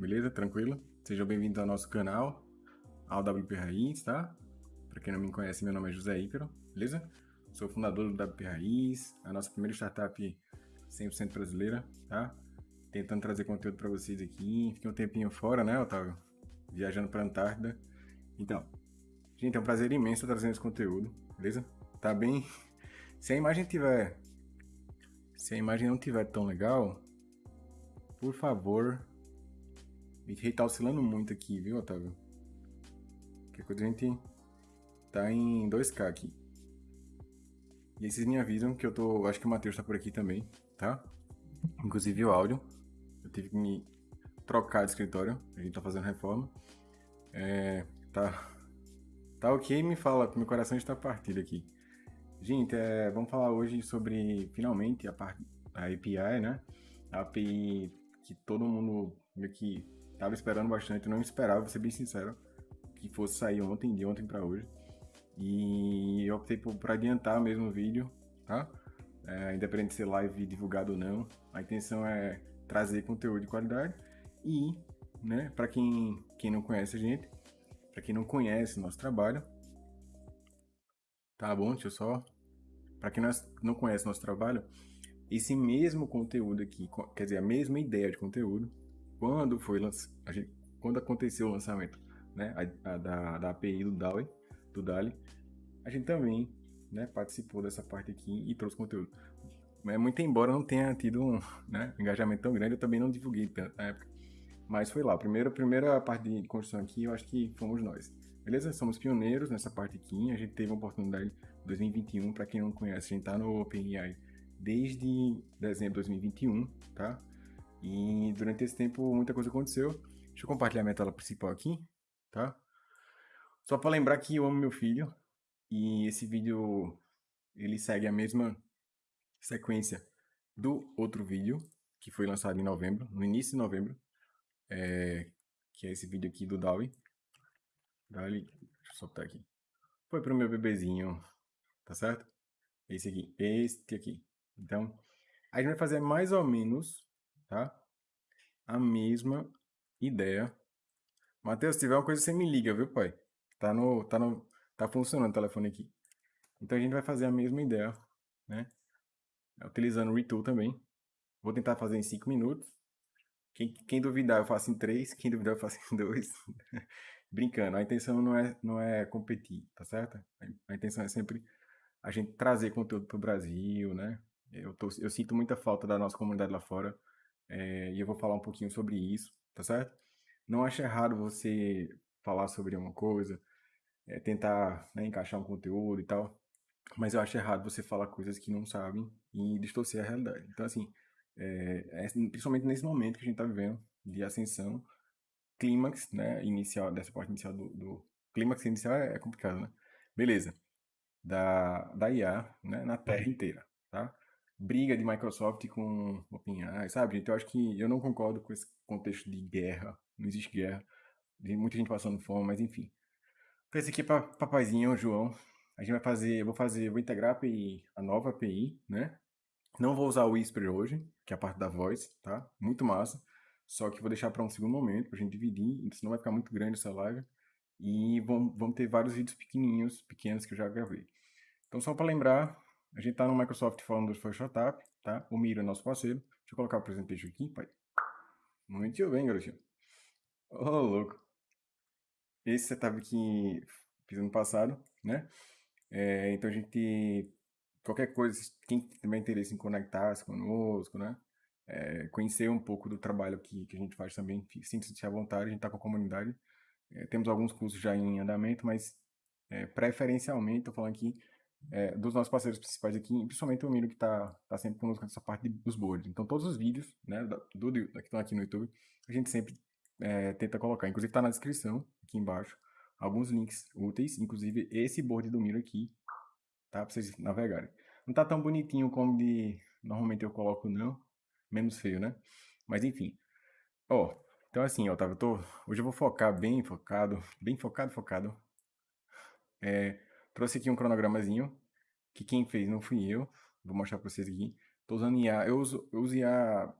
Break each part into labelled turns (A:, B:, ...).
A: Beleza? Tranquilo? Sejam bem-vindos ao nosso canal, ao WP Raiz, tá? Para quem não me conhece, meu nome é José Ícaro, beleza? Sou fundador do WP Raiz, a nossa primeira startup 100% brasileira, tá? Tentando trazer conteúdo para vocês aqui. Fiquei um tempinho fora, né, Otávio? Viajando para Antártida. Então, gente, é um prazer imenso trazendo esse conteúdo, beleza? Tá bem? Se a imagem tiver... Se a imagem não tiver tão legal, por favor. Gente tá oscilando muito aqui, viu, Otávio? Que coisa a gente tá em 2K aqui. E aí vocês me avisam que eu tô. Acho que o Matheus tá por aqui também, tá? Inclusive o áudio. Eu tive que me trocar de escritório. A gente tá fazendo reforma. É. Tá. Tá ok, me fala, meu coração está partido aqui. Gente, é, vamos falar hoje sobre finalmente a parte a API, né? A API que todo mundo meio que tava esperando bastante, não esperava, vou ser bem sincero, que fosse sair ontem, de ontem para hoje. E eu optei por, por adiantar mesmo o vídeo, tá? É, independente de ser live divulgado ou não, a intenção é trazer conteúdo de qualidade e, né, para quem, quem não conhece a gente, para quem não conhece nosso trabalho, tá bom? Deixa eu só. Para quem não conhece nosso trabalho, esse mesmo conteúdo aqui, quer dizer, a mesma ideia de conteúdo, quando foi gente, quando aconteceu o lançamento né, a, a, da, da API do DALI, do DALI, a gente também né, participou dessa parte aqui e trouxe conteúdo. Mas, muito embora não tenha tido um né, engajamento tão grande, eu também não divulguei tanto na época. Mas foi lá, a primeira, primeira parte de construção aqui, eu acho que fomos nós. Beleza? Somos pioneiros nessa parte aqui, a gente teve uma oportunidade em 2021, para quem não conhece, a gente está no OpenAI desde dezembro de 2021, tá? E durante esse tempo muita coisa aconteceu. Deixa eu compartilhar minha tela principal aqui, tá? Só para lembrar que eu amo meu filho e esse vídeo ele segue a mesma sequência do outro vídeo que foi lançado em novembro, no início de novembro, é, que é esse vídeo aqui do Dawi. Dali, deixa eu soltar aqui. Foi pro meu bebezinho, tá certo? Esse aqui, este aqui. Então, a gente vai fazer mais ou menos, tá? A mesma ideia. Matheus, se tiver uma coisa, você me liga, viu, pai? Tá no, tá no, tá funcionando o telefone aqui. Então a gente vai fazer a mesma ideia, né? Utilizando o Retool também. Vou tentar fazer em 5 minutos. Quem, quem, duvidar, eu faço em 3. Quem duvidar, eu faço em 2. Brincando, a intenção não é, não é competir, tá certo? A intenção é sempre a gente trazer conteúdo para o Brasil, né? Eu, tô, eu sinto muita falta da nossa comunidade lá fora é, e eu vou falar um pouquinho sobre isso, tá certo? Não acho errado você falar sobre uma coisa, é, tentar né, encaixar um conteúdo e tal, mas eu acho errado você falar coisas que não sabem e distorcer a realidade. Então, assim, é, é, principalmente nesse momento que a gente está vivendo de ascensão, clímax, né, inicial, dessa parte inicial do, do clímax inicial é, é complicado, né? Beleza. Da, da IA, né, na Terra inteira, tá? Briga de Microsoft com OpenAI, sabe, gente? Eu acho que eu não concordo com esse contexto de guerra. Não existe guerra. Tem muita gente passando fome, mas enfim. Então esse aqui é para papazinho, João. A gente vai fazer, eu vou fazer, vou integrar a API, a nova API, né? Não vou usar o Whisper hoje, que é a parte da voz, tá? Muito massa. Só que vou deixar para um segundo momento, para a gente dividir, senão vai ficar muito grande essa live. E vamos, vamos ter vários vídeos pequenininhos, pequenos que eu já gravei. Então, só para lembrar, a gente está no Microsoft do First Startup, tá? O Miro é nosso parceiro. Deixa eu colocar o presentation aqui, pai. Muito bem, garotinho. Ô, oh, louco. Esse setup que fiz ano passado, né? É, então a gente, qualquer coisa, quem tiver interesse em conectar-se conosco, né? É, conhecer um pouco do trabalho que, que a gente faz também, sinta-se à vontade, a gente está com a comunidade. É, temos alguns cursos já em andamento, mas é, preferencialmente, estou falando aqui, é, dos nossos parceiros principais aqui, principalmente o Miro que está tá sempre conosco nessa parte dos boards. Então, todos os vídeos né, do, do, que estão aqui no YouTube, a gente sempre é, tenta colocar. Inclusive, está na descrição, aqui embaixo, alguns links úteis, inclusive esse board do Miro aqui, tá? Para vocês navegarem. Não está tão bonitinho como de normalmente eu coloco, não. Menos feio, né? Mas, enfim. Ó, então assim, tá, eu tô, hoje eu vou focar bem focado, bem focado, focado. É, Trouxe aqui um cronogramazinho, que quem fez não fui eu. Vou mostrar para vocês aqui. Tô usando IA, eu uso, eu uso IA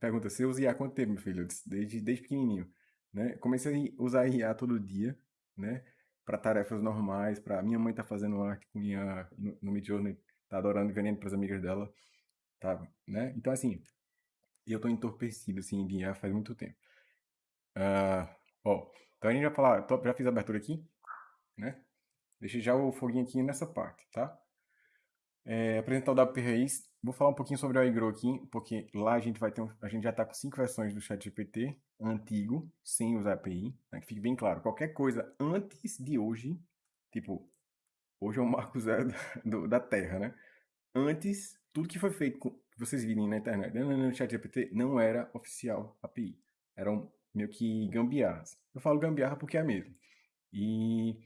A: pergunta, você usa IA há quanto tempo, meu filho? Desde, desde pequenininho, né? Comecei a usar IA todo dia, né? Para tarefas normais, para minha mãe tá fazendo arte com IA no, no Midjourney, tá adorando e vendendo para as amigas dela, tá, né? Então, assim, eu tô entorpecido, assim, de IA faz muito tempo. Uh, ó, então a gente já falar, já fiz a abertura aqui, né? Deixei já o foguinho aqui nessa parte, tá? É, apresentar o WP Raiz. Vou falar um pouquinho sobre o iGrow aqui, porque lá a gente vai ter um, a gente já está com cinco versões do ChatGPT antigo, sem usar API, né, que fique bem claro. Qualquer coisa antes de hoje, tipo, hoje é o marco zero do, da Terra, né? Antes, tudo que foi feito, com, vocês virem na internet, no ChatGPT, não era oficial API. Eram meio que gambiarras. Eu falo gambiarra porque é mesmo. E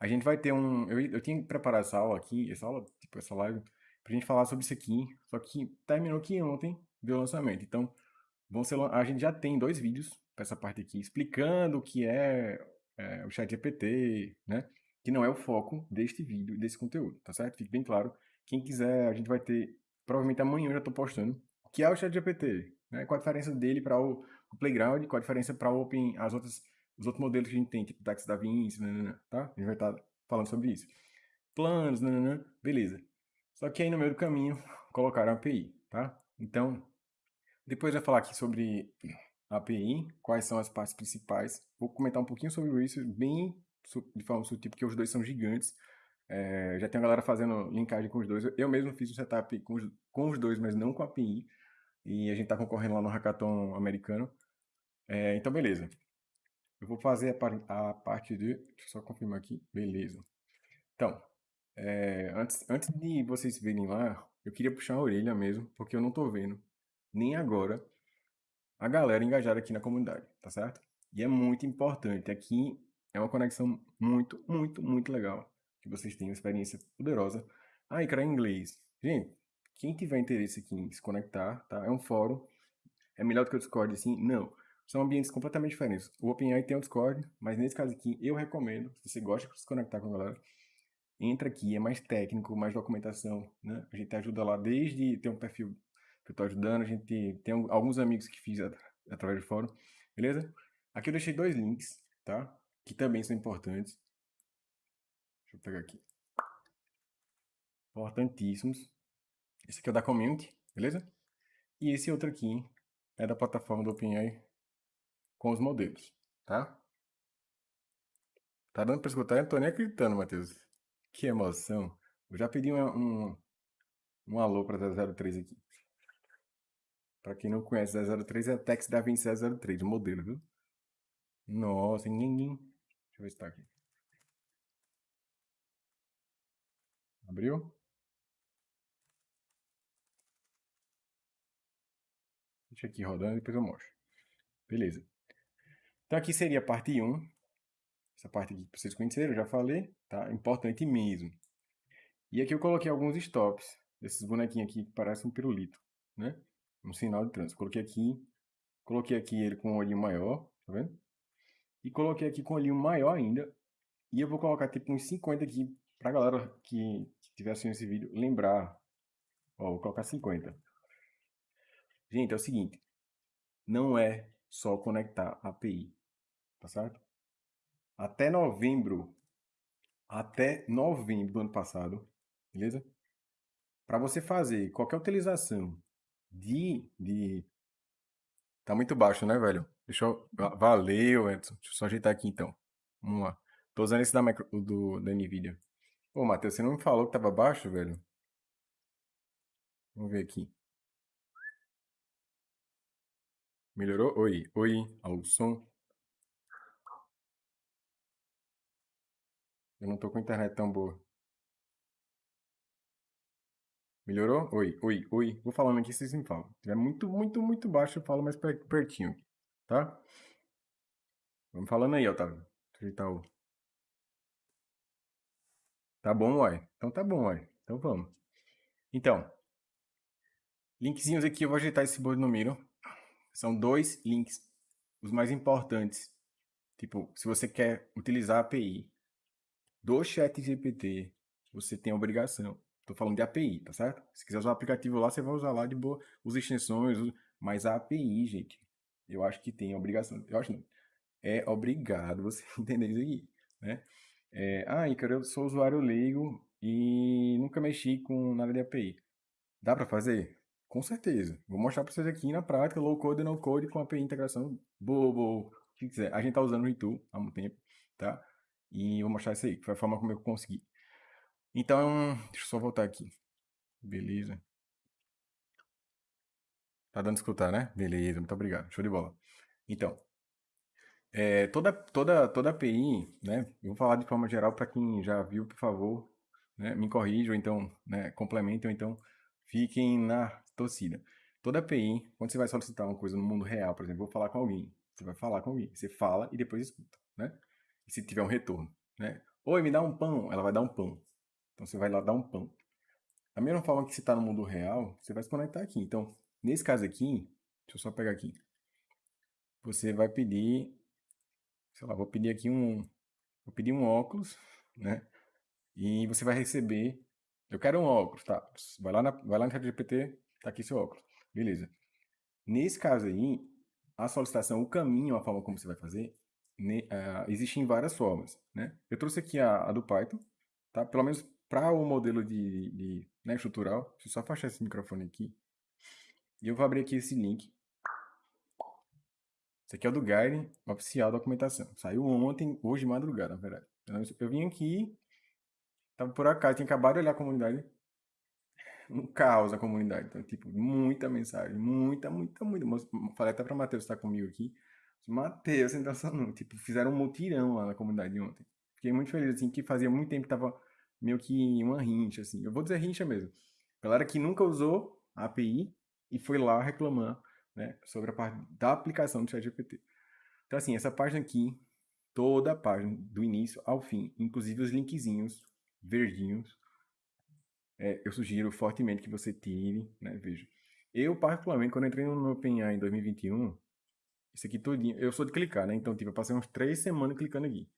A: a gente vai ter um. Eu, eu tinha preparado essa aula aqui, essa aula, tipo, essa live, pra gente falar sobre isso aqui. Só que terminou que ontem deu lançamento. Então, vão ser, a gente já tem dois vídeos para essa parte aqui, explicando o que é, é o chat GPT, né? Que não é o foco deste vídeo, desse conteúdo, tá certo? Fique bem claro. Quem quiser, a gente vai ter. Provavelmente amanhã eu já tô postando. O que é o chat GPT? Né? Qual a diferença dele para o, o Playground? Qual a diferença para as outras os outros modelos que a gente tem, tipo Taxi da Vinci, tá? A gente vai estar tá falando sobre isso. Planos, beleza. Só que aí no meio do caminho colocaram a API, tá? Então, depois vai falar aqui sobre a API, quais são as partes principais. Vou comentar um pouquinho sobre isso, bem de forma sutil, porque os dois são gigantes. É, já tem a galera fazendo linkagem com os dois. Eu mesmo fiz o setup com os, com os dois, mas não com a API. E a gente está concorrendo lá no hackathon americano. É, então, beleza. Eu vou fazer a, a parte de... Deixa eu só confirmar aqui. Beleza. Então, é, antes, antes de vocês verem lá, eu queria puxar a orelha mesmo, porque eu não tô vendo, nem agora, a galera engajada aqui na comunidade, tá certo? E é muito importante. Aqui é uma conexão muito, muito, muito legal. Que vocês tenham uma experiência poderosa. Ah, cara, em inglês. Gente, quem tiver interesse aqui em se conectar, tá? É um fórum. É melhor do que o Discord, assim? Não. São ambientes completamente diferentes. O OpenAI tem o Discord, mas nesse caso aqui eu recomendo, se você gosta de se conectar com a galera, entra aqui, é mais técnico, mais documentação, né? A gente ajuda lá desde ter um perfil que eu estou ajudando, a gente tem alguns amigos que fiz através do fórum, beleza? Aqui eu deixei dois links, tá? Que também são importantes. Deixa eu pegar aqui. Importantíssimos. Esse aqui é o da community, beleza? E esse outro aqui é da plataforma do OpenAI com os modelos, tá? Tá dando para escutar? Eu não tô nem acreditando, Matheus. Que emoção. Eu já pedi um, um, um alô para 003 aqui. Para quem não conhece, 003 é a Tex da 2703, o modelo, viu? Nossa, ninguém. Deixa eu ver se tá aqui. Abriu? Deixa aqui rodando e depois eu mostro. Beleza. Então aqui seria a parte 1. Essa parte aqui que vocês conheceram, eu já falei, tá? Importante mesmo. E aqui eu coloquei alguns stops, desses bonequinhos aqui que parecem um pirulito, né? Um sinal de trânsito. Coloquei aqui, coloquei aqui ele com um olhinho maior, tá vendo? E coloquei aqui com um olhinho maior ainda. E eu vou colocar tipo uns 50 aqui pra galera que, que estiver assistindo esse vídeo lembrar. Ó, vou colocar 50. Gente, é o seguinte. Não é só conectar API tá certo? Até novembro, até novembro do ano passado, beleza? Para você fazer qualquer utilização de, de... Tá muito baixo, né, velho? Deixa eu... Valeu, Edson. Deixa eu só ajeitar aqui, então. Vamos lá. Tô usando esse da, micro... do... da NVIDIA. Ô, Matheus, você não me falou que tava baixo, velho? Vamos ver aqui. Melhorou? Oi, oi, ao som. Eu não tô com internet tão boa. Melhorou? Oi, oi, oi. Vou falando aqui, vocês me falam. Se tiver muito, muito, muito baixo, eu falo mais pertinho. Tá? Vamos falando aí, Otávio. Ajeitar o... Tá bom, uai. Então tá bom, uai. Então vamos. Então, linkzinhos aqui, eu vou ajeitar esse Miro. São dois links, os mais importantes. Tipo, se você quer utilizar a API do chat GPT, você tem a obrigação. Estou falando de API, tá certo? Se quiser usar o aplicativo lá, você vai usar lá de boa, usa extensões, Mas a API, gente, eu acho que tem obrigação. Eu acho não. É obrigado você entender isso aqui, né? É, ah, Ícaro, eu sou usuário leigo e nunca mexi com nada de API. Dá para fazer? Com certeza. Vou mostrar para vocês aqui na prática, low code e no code com API integração, bobo, o que quiser. A gente tá usando o Ritu há muito tempo, tá? E vou mostrar isso aí, que foi a forma como eu consegui. Então, deixa eu só voltar aqui. Beleza. Tá dando escutar, né? Beleza, muito obrigado. Show de bola. Então, é, toda, toda, toda API, né? Eu vou falar de forma geral para quem já viu, por favor, né, me corrijam, então, né, complementem, então fiquem na torcida. Toda API, quando você vai solicitar uma coisa no mundo real, por exemplo, vou falar com alguém, você vai falar com alguém, você fala e depois escuta, né? Se tiver um retorno, né? Oi, me dá um pão, ela vai dar um pão. Então você vai lá dar um pão. Da mesma forma que você está no mundo real, você vai se conectar aqui. Então, nesse caso aqui, deixa eu só pegar aqui. Você vai pedir, sei lá, vou pedir aqui um, vou pedir um óculos, né? E você vai receber, eu quero um óculos, tá? Vai lá, na, vai lá no ChatGPT, tá aqui seu óculos. Beleza. Nesse caso aí, a solicitação, o caminho, a forma como você vai fazer, ne, uh, existem várias formas, né? Eu trouxe aqui a, a do Python, tá? Pelo menos para o modelo de, de né, estrutural. Deixa eu só afastar esse microfone aqui. E eu vou abrir aqui esse link. Esse aqui é o do Guide oficial documentação. Saiu ontem, hoje de madrugada, na verdade. Eu vim aqui, tava por acaso, tinha acabado de olhar a comunidade. Um caos a comunidade. Então, tipo, muita mensagem, muita, muita, muita. Falei até para Matheus estar comigo aqui. Matheus, então não. Tipo, fizeram um mutirão lá na comunidade ontem. Fiquei muito feliz, assim, que fazia muito tempo que tava meio que uma rincha, assim. Eu vou dizer rincha mesmo. Galera que nunca usou a API e foi lá reclamar né, sobre a parte da aplicação do ChatGPT. Então, assim, essa página aqui, toda a página, do início ao fim, inclusive os linkzinhos verdinhos, é, eu sugiro fortemente que você tire, né, veja. Eu, particularmente, quando entrei no OpenAI em 2021, isso aqui todinho, eu sou de clicar, né, então, tipo, eu passei uns três semanas clicando aqui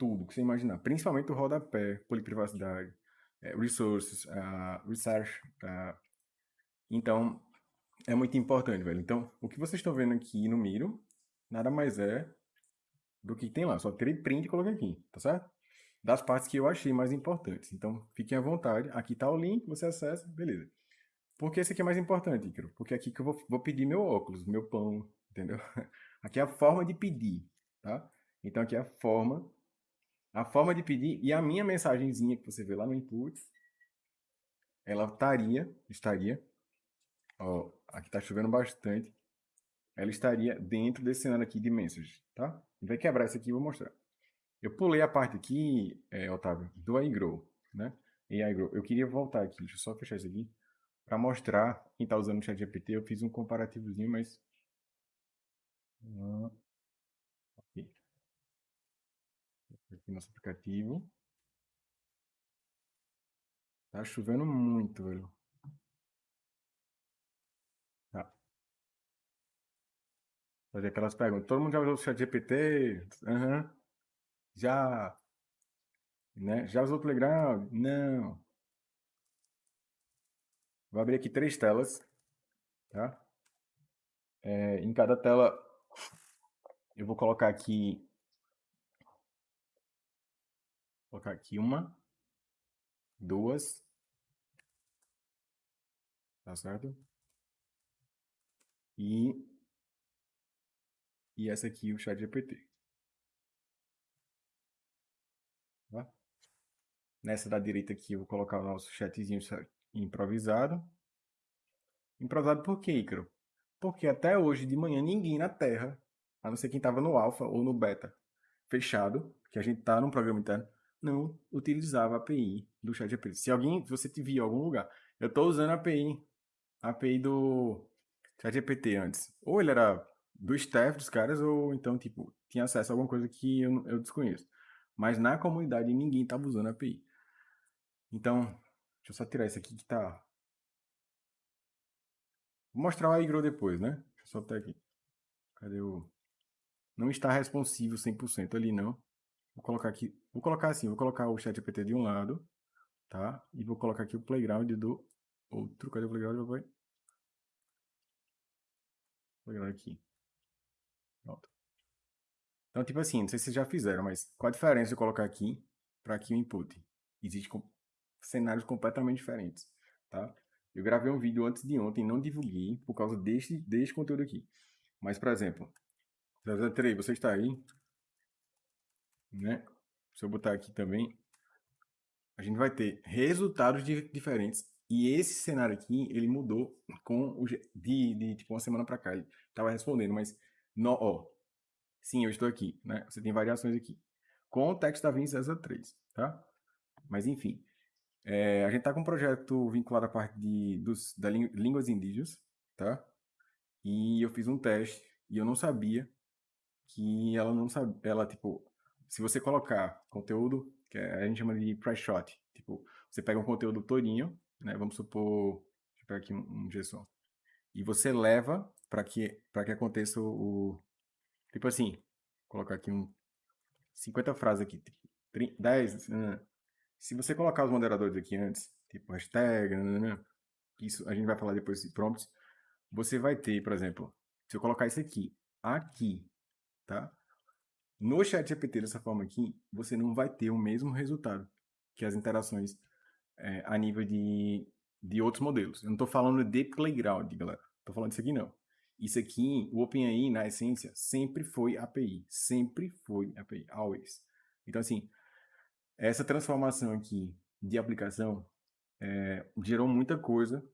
A: tudo que você imaginar, principalmente o rodapé, poliprivacidade, é, resources, uh, research. Uh, então, é muito importante, velho. Então, o que vocês estão vendo aqui no Miro, nada mais é do que tem lá. Só tirei print e coloquei aqui, tá certo? Das partes que eu achei mais importantes. Então, fiquem à vontade. Aqui tá o link, você acessa, beleza. Por que esse aqui é mais importante, Icaro? Porque aqui que eu vou, vou pedir meu óculos, meu pão, entendeu? Aqui é a forma de pedir, tá? Então, aqui é a forma a forma de pedir e a minha mensagenzinha que você vê lá no input, ela estaria, estaria, ó, aqui está chovendo bastante, ela estaria dentro desse cenário aqui de message, tá? Vai quebrar isso aqui e vou mostrar. Eu pulei a parte aqui, é, Otávio, do iGrow, né? E iGrow. Eu queria voltar aqui, deixa eu só fechar isso aqui, para mostrar quem está usando o ChatGPT. Eu fiz um comparativozinho, mas... Aqui aqui nosso aplicativo. Tá chovendo muito, velho. Tá. Fazer aquelas perguntas. Todo mundo já usou o chat GPT? Uhum. Já. Né? Já usou o Playground? Não. Vou abrir aqui três telas. Tá? É, em cada tela eu vou colocar aqui Vou colocar aqui uma, duas, tá certo? E, e essa aqui, o chat GPT. Tá? Nessa da direita aqui, eu vou colocar o nosso chatzinho improvisado. Improvisado por quê, Icaro? Porque até hoje de manhã ninguém na Terra, a não ser quem estava no alfa ou no beta fechado, que a gente está num programa interno, não utilizava a API do ChatGPT. Se alguém, se você te viu em algum lugar, eu estou usando a API, a API do ChatGPT antes. Ou ele era do staff dos caras, ou então, tipo, tinha acesso a alguma coisa que eu, eu desconheço. Mas na comunidade ninguém estava usando a API. Então, deixa eu só tirar isso aqui que tá... Vou mostrar o iGrow depois, né? Deixa eu soltar aqui. Cadê o... Não está responsivo 100% ali, não. Vou colocar aqui, vou colocar assim, vou colocar o chat GPT de um lado, tá? E vou colocar aqui o playground do outro. Cadê o playground, papai? pegar aqui. Pronto. Então, tipo assim, não sei se vocês já fizeram, mas qual a diferença de colocar aqui para aqui o input? Existem cenários completamente diferentes, tá? Eu gravei um vídeo antes de ontem, não divulguei por causa deste, deste conteúdo aqui. Mas, por exemplo, 003, você está aí, né? Se eu botar aqui também, a gente vai ter resultados diferentes. E esse cenário aqui, ele mudou com o, de, de tipo uma semana para cá. Ele estava respondendo, mas no, ó, sim, eu estou aqui, né? Você tem variações aqui. Com o texto da 2003, tá? Mas enfim, é, a gente está com um projeto vinculado à parte de, dos, da línguas indígenas, tá? E eu fiz um teste e eu não sabia que ela não sabe, ela tipo, se você colocar conteúdo, que a gente chama de price shot, tipo, você pega um conteúdo todinho, né? Vamos supor, deixa eu pegar aqui um, um JSON, e você leva para que para que aconteça o, tipo assim, colocar aqui um 50 frases aqui, tipo, 10, se você colocar os moderadores aqui antes, tipo hashtag, isso a gente vai falar depois de prompts, você vai ter, por exemplo, se eu colocar isso aqui, aqui, tá? No chat GPT dessa forma aqui, você não vai ter o mesmo resultado que as interações é, a nível de, de outros modelos. Eu não estou falando de playground, galera. Estou falando disso aqui não. Isso aqui, o OpenAI, na essência, sempre foi API. Sempre foi API. Always. Então, assim, essa transformação aqui de aplicação é, gerou muita coisa,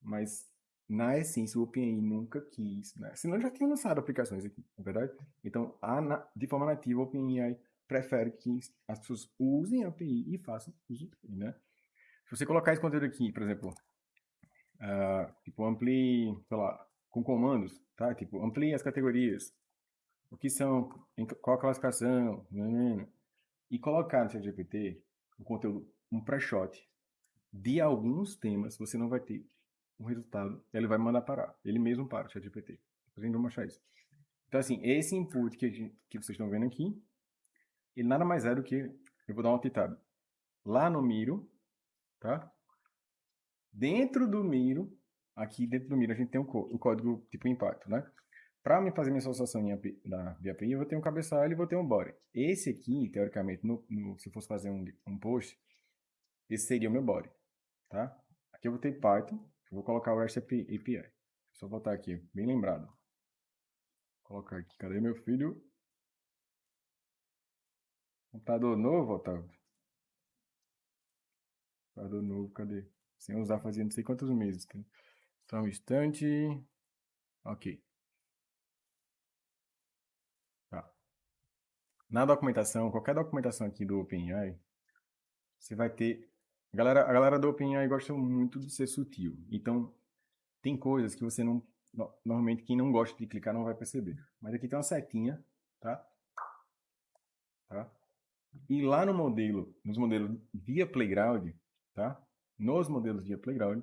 A: mas na essência o OpenAI nunca quis, né? Senão já tinha lançado aplicações aqui, na é verdade? Então, a, de forma nativa, o OpenAI prefere que as pessoas usem a API e façam uso, né? Se você colocar esse conteúdo aqui, por exemplo, uh, tipo, amplie, sei lá, com comandos, tá? Tipo, amplie as categorias, o que são, qual a classificação, né, né, né? e colocar no ChatGPT o conteúdo, um pré-shot de alguns temas, você não vai ter um resultado, ele vai mandar parar. Ele mesmo para o ChatGPT. Depois a gente vai mostrar isso. Então, assim, esse input que, gente, que vocês estão vendo aqui, ele nada mais é do que, eu vou dar uma titada. Lá no Miro, tá? Dentro do Miro, aqui dentro do Miro a gente tem o código tipo impacto, né? Para me fazer minha associação em API, de API, eu vou ter um cabeçalho e vou ter um body. Esse aqui, teoricamente, no, no, se eu fosse fazer um, um post, esse seria o meu body, tá? Aqui eu vou ter Python, eu vou colocar o REST API. Só botar aqui, bem lembrado. Vou colocar aqui, cadê meu filho? Computador novo, Otávio? Computador novo, cadê? Sem usar fazia não sei quantos meses. Só um instante. Ok. Na documentação, qualquer documentação aqui do OpenAI, você vai ter... A galera, a galera do OpenAI gosta muito de ser sutil. Então, tem coisas que você não... Normalmente, quem não gosta de clicar não vai perceber. Mas aqui tem uma setinha, tá? Tá? E lá no modelo, nos modelos via Playground, tá? Nos modelos via Playground,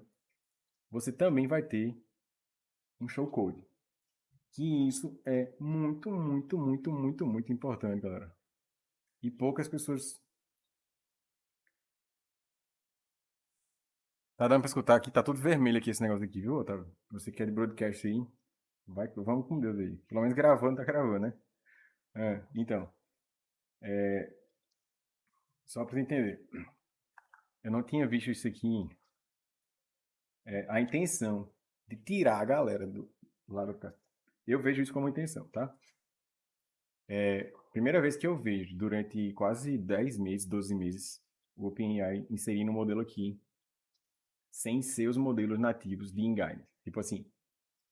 A: você também vai ter um showcode que isso é muito, muito, muito, muito, muito importante, galera. E poucas pessoas... Tá dando pra escutar aqui? Tá tudo vermelho aqui esse negócio aqui, viu, Otávio? Você quer de broadcast aí? Vai, vamos com Deus aí. Pelo menos gravando, tá gravando, né? É, então. É, só pra entender. Eu não tinha visto isso aqui. É, a intenção de tirar a galera do lado do eu vejo isso como intenção, tá? É, primeira vez que eu vejo, durante quase 10 meses, 12 meses, o OpenAI inserindo um modelo aqui, sem ser os modelos nativos de Engine. Tipo assim,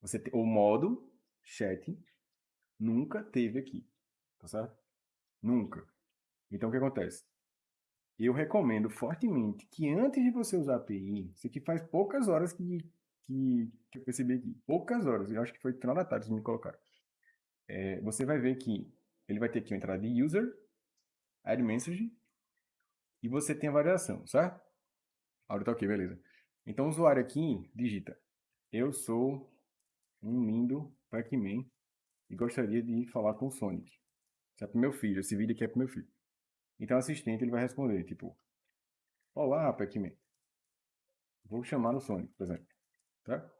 A: você te, o modo chat nunca teve aqui, tá certo? Nunca. Então, o que acontece? Eu recomendo fortemente que antes de você usar a API, isso aqui faz poucas horas que que, que eu percebi aqui. Poucas horas, eu acho que foi final da tarde que me colocaram. É, você vai ver que ele vai ter aqui uma entrada de user, add message, e você tem a variação, certo? Áudio tá ok, beleza. Então o usuário aqui digita, eu sou um lindo Pac-Man e gostaria de falar com o Sonic. Isso é pro meu filho, esse vídeo aqui é pro meu filho. Então o assistente ele vai responder, tipo, Olá, Pac-Man. Vou chamar o Sonic, por exemplo. Tá?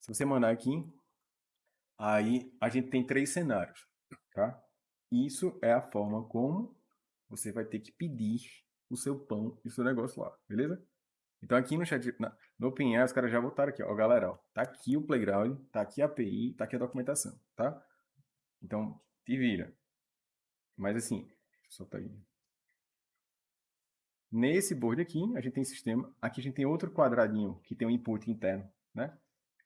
A: Se você mandar aqui, Aí a gente tem três cenários, tá? Isso é a forma como você vai ter que pedir o seu pão e o seu negócio lá, beleza? Então aqui no chat, na, no OpenAI, os caras já voltaram aqui, ó, galera, ó, tá aqui o playground, tá aqui a API, tá aqui a documentação, tá? Então, te vira. Mas assim, deixa eu soltar aí. Nesse board aqui, a gente tem sistema, aqui a gente tem outro quadradinho que tem um input interno, né?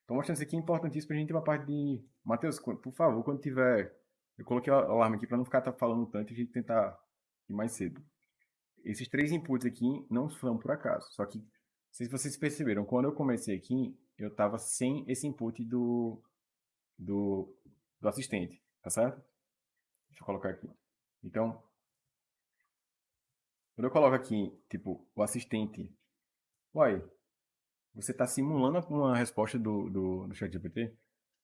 A: Então, mostrando isso aqui é importantíssimo a gente ter uma parte de... Matheus, por favor, quando tiver... Eu coloquei o alarme aqui para não ficar falando tanto e a gente tentar ir mais cedo. Esses três inputs aqui não são por acaso. Só que, se vocês perceberam, quando eu comecei aqui, eu estava sem esse input do, do, do assistente, tá certo? Deixa eu colocar aqui. Então, quando eu coloco aqui, tipo, o assistente, uai, você está simulando uma resposta do, do, do ChatGPT.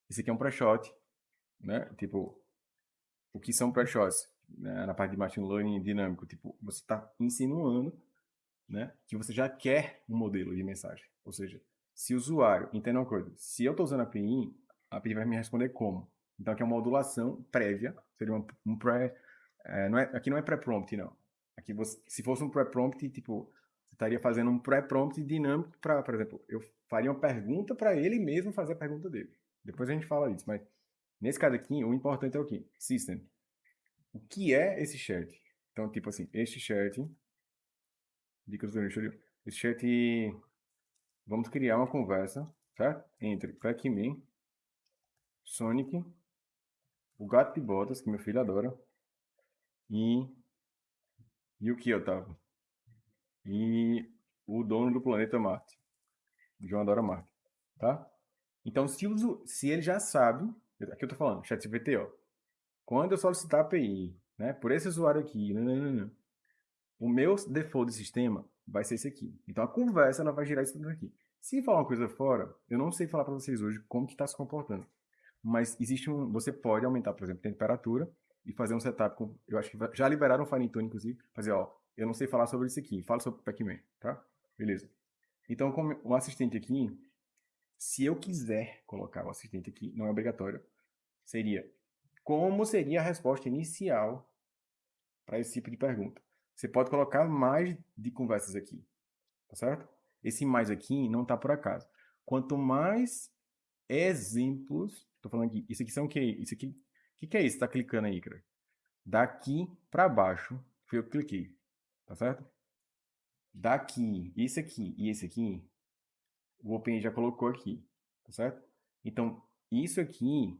A: Esse aqui é um pré-shot, né? Tipo, o que são pré-shots? Né? Na parte de machine learning dinâmico, tipo, você está insinuando, né, que você já quer um modelo de mensagem. Ou seja, se o usuário, entenda uma coisa, se eu estou usando a API, a API vai me responder como. Então aqui é uma modulação prévia, seria um, pré, é, não é, aqui não é pré-prompt não. Aqui você, se fosse um pré-prompt, tipo, estaria fazendo um pré-prompt dinâmico para, por exemplo, eu faria uma pergunta para ele mesmo fazer a pergunta dele. Depois a gente fala isso, mas nesse caso aqui, o importante é o quê? System. O que é esse chat? Então, tipo assim, este chat, dicas do lixo, esse chat, vamos criar uma conversa, certo? Entre Pac-Man, Sonic, o gato de botas, que meu filho adora, e, e o que, Otávio? e o dono do planeta Marte. João adora Marte, tá? Então, se, uso, se ele já sabe, aqui eu tô falando, ChatGPT, ó, quando eu solicitar a API, né, por esse usuário aqui, não, não, não, o meu default de sistema vai ser esse aqui. Então, a conversa ela vai girar isso tudo aqui. Se falar uma coisa fora, eu não sei falar para vocês hoje como que está se comportando. Mas existe um, você pode aumentar, por exemplo, a temperatura e fazer um setup com, eu acho que já liberaram o fine tune, inclusive, fazer, ó, eu não sei falar sobre isso aqui. Fala sobre Pac-Man, tá? Beleza. Então, como o assistente aqui, se eu quiser colocar o assistente aqui, não é obrigatório, seria como seria a resposta inicial para esse tipo de pergunta. Você pode colocar mais de conversas aqui, tá certo? Esse mais aqui não está por acaso. Quanto mais exemplos, estou falando aqui, isso aqui são o que? Isso aqui, o que, que é isso? Está clicando aí, cara? Daqui para baixo, foi eu que cliquei. Tá certo? Daqui, esse aqui e esse aqui, o OpenAI já colocou aqui. Tá certo? Então, isso aqui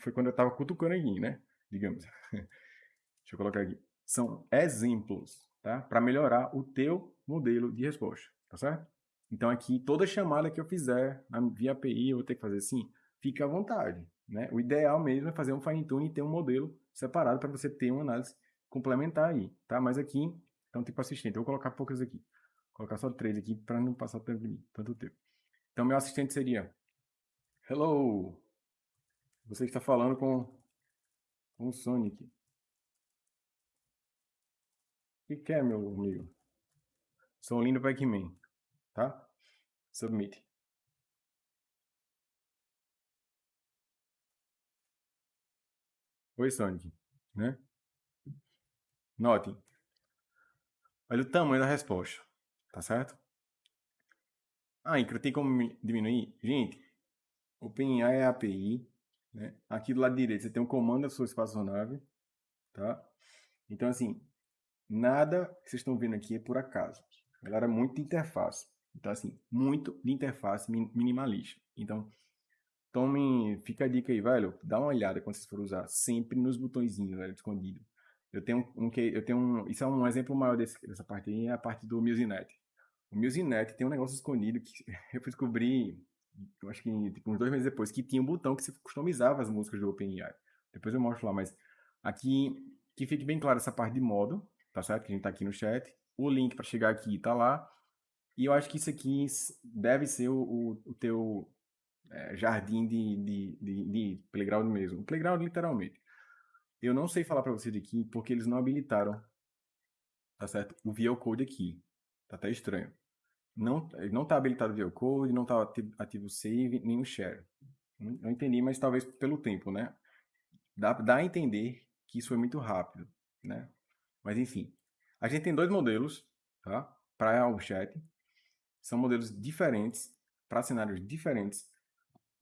A: foi quando eu estava cutucando aqui, né? Digamos. Deixa eu colocar aqui. São exemplos, tá? Para melhorar o teu modelo de resposta, tá certo? Então aqui, toda chamada que eu fizer via API, eu vou ter que fazer assim, fica à vontade, né? O ideal mesmo é fazer um fine tune e ter um modelo separado para você ter uma análise complementar aí, tá? Mas aqui, então tipo assistente, eu vou colocar poucas aqui. Vou colocar só três aqui para não passar tanto, tanto tempo. Então meu assistente seria Hello! Você está falando com, com o Sonic. O que quer, meu amigo? Sou lindo Pac-Man, tá? Submit. Oi, Sonic, né? Notem. Olha o tamanho da resposta. Tá certo? Ah, Incra, tem como diminuir? Gente, OpenAI é a API. Né? Aqui do lado direito você tem um comando da sua espaçonave. Tá? Então, assim, nada que vocês estão vendo aqui é por acaso. Galera, muito de interface. Então, assim, muito de interface minimalista. Então, tome, fica a dica aí, velho. Dá uma olhada quando vocês forem usar. Sempre nos botõezinhos, velho, escondido. Eu tenho um que eu tenho um, isso é um exemplo maior desse, dessa parte aí, é a parte do Musinet. O Musinet tem um negócio escondido que eu descobri, eu acho que tipo, uns dois meses depois, que tinha um botão que você customizava as músicas do OpenAI. Depois eu mostro lá, mas aqui que fique bem claro essa parte de modo, tá certo? Que a gente tá aqui no chat. O link para chegar aqui tá lá. E eu acho que isso aqui deve ser o, o, teu é, jardim de, de, de, de playground mesmo. Playground literalmente. Eu não sei falar para vocês aqui porque eles não habilitaram, tá certo? O VL Code aqui. Tá até estranho. Não, não tá habilitado o VL Code, não tá ativo o save, nem o share. Eu entendi, mas talvez pelo tempo, né? Dá, dá a entender que isso foi muito rápido, né? Mas enfim, a gente tem dois modelos, tá? Para o chat. São modelos diferentes, para cenários diferentes.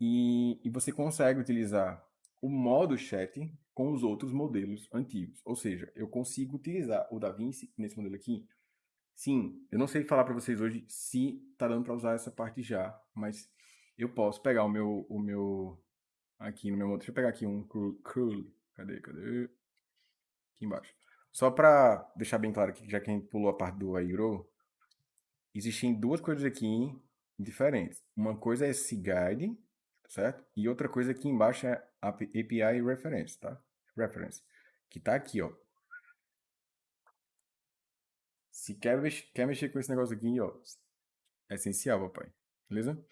A: E, e você consegue utilizar o modo chat com os outros modelos antigos. Ou seja, eu consigo utilizar o DaVinci nesse modelo aqui. Sim, eu não sei falar para vocês hoje se tá dando para usar essa parte já, mas eu posso pegar o meu, o meu aqui no meu. Deixa eu pegar aqui um curl. Cadê, cadê? Aqui embaixo. Só para deixar bem claro que já que a gente pulou a parte do Airo, existem duas coisas aqui diferentes. Uma coisa é esse guide, certo? E outra coisa aqui embaixo é API reference, tá? Reference, que tá aqui, ó. Se quer, quer mexer com esse negócio aqui, ó, é essencial, papai. Beleza?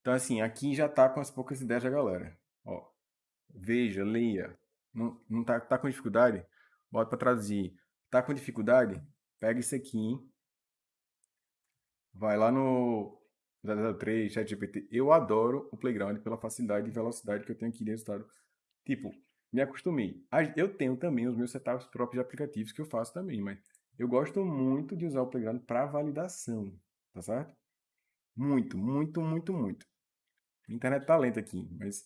A: Então, assim, aqui já tá com as poucas ideias da galera. Ó, veja, leia. Não, não tá, tá com dificuldade? Bota para traduzir. Tá com dificuldade? Pega isso aqui. Vai lá no 003, ChatGPT. Eu adoro o Playground pela facilidade e velocidade que eu tenho aqui de resultado. Tipo, me acostumei. Eu tenho também os meus setups próprios de aplicativos que eu faço também, mas eu gosto muito de usar o Playground para validação, tá certo? Muito, muito, muito, muito. A internet tá lenta aqui, mas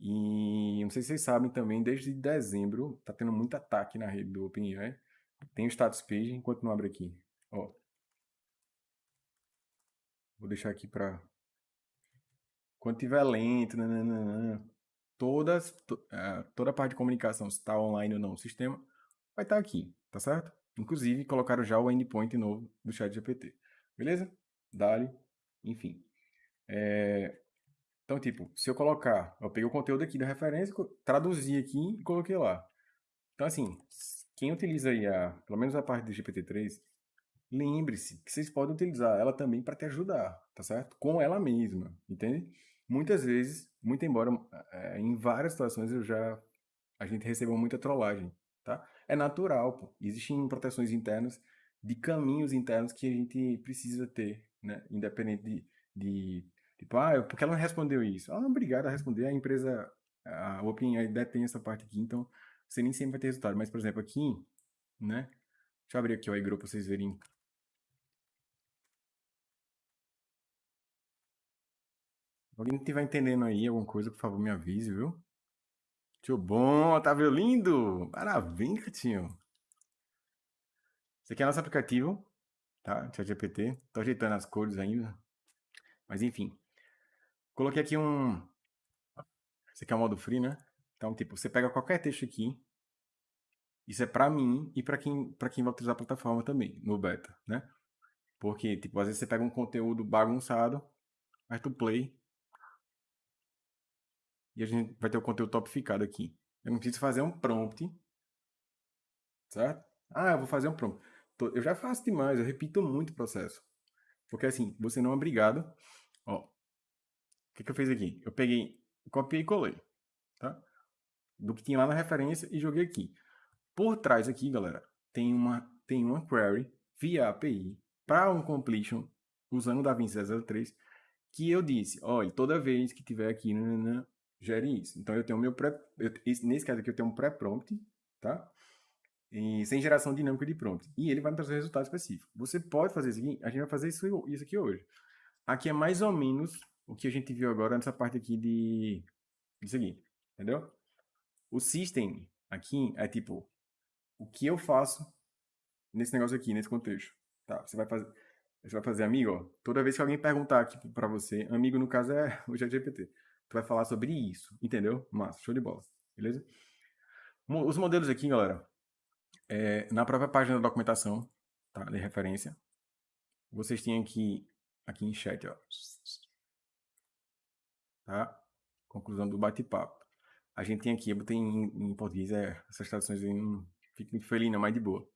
A: e não sei se vocês sabem também, desde dezembro tá tendo muito ataque na rede do OpenAI. Tem o status page, enquanto não abre aqui. Ó. Vou deixar aqui para quando tiver lento, nananana, todas, to, uh, toda a parte de comunicação, se está online ou não o sistema, vai estar tá aqui, tá certo? Inclusive, colocaram já o endpoint novo do chat GPT. Beleza? Dali, enfim. É, então, tipo, se eu colocar, eu peguei o conteúdo aqui da referência, traduzi aqui e coloquei lá. Então, assim, quem utiliza aí a, pelo menos a parte do GPT-3, lembre-se que vocês podem utilizar ela também para te ajudar, tá certo? Com ela mesma, entende? Muitas vezes, muito embora é, em várias situações eu já a gente recebeu muita trollagem, tá? É natural, pô. Existem proteções internas de caminhos internos que a gente precisa ter, né? Independente de, de Tipo, ah, porque ela não respondeu isso? Ah, obrigado a responder. A empresa, a OpenAI detém essa parte aqui, então você nem sempre vai ter resultado. Mas, por exemplo, aqui, né? Deixa eu abrir aqui o iGrow para vocês verem. Alguém estiver entendendo aí alguma coisa, por favor, me avise, viu? Tio bom, Otávio lindo! Parabéns, Catinho! Esse aqui é nosso aplicativo, tá? ChatGPT. Tô ajeitando as cores ainda. Mas enfim. Coloquei aqui um... Esse aqui é o modo free, né? Então, tipo, você pega qualquer texto aqui. Isso é para mim e para quem, pra quem vai utilizar a plataforma também, no beta, né? Porque, tipo, às vezes você pega um conteúdo bagunçado, aí tu play. E a gente vai ter o conteúdo topificado aqui. Eu não preciso fazer um prompt. Certo? Ah, eu vou fazer um prompt. Eu já faço demais, eu repito muito o processo. Porque assim, você não é obrigado. Que, que eu fiz aqui? Eu peguei, copiei e colei, tá? Do que tinha lá na referência e joguei aqui. Por trás aqui, galera, tem uma, tem uma query via API para um completion usando o DaVinci 03 que eu disse, olha, toda vez que tiver aqui, nanana, gere isso. Então eu tenho meu pré, eu, nesse caso aqui eu tenho um pré-prompt, tá? E, sem geração dinâmica de prompt. E ele vai me trazer um resultado específico. Você pode fazer isso aqui, a gente vai fazer isso, isso aqui hoje. Aqui é mais ou menos o que a gente viu agora nessa parte aqui de isso aqui, entendeu? O system aqui é tipo o que eu faço nesse negócio aqui, nesse contexto, tá? Você vai fazer você vai fazer amigo, ó, toda vez que alguém perguntar aqui para você, amigo no caso é o ChatGPT, tu vai falar sobre isso, entendeu? Massa, show de bola, beleza? Os modelos aqui, galera, é, na própria página da documentação, tá, de referência, vocês têm aqui, aqui em chat, ó, tá? Conclusão do bate-papo. A gente tem aqui, eu botei em, em português, é, essas traduções aí não fico muito feliz, não, mas de boa.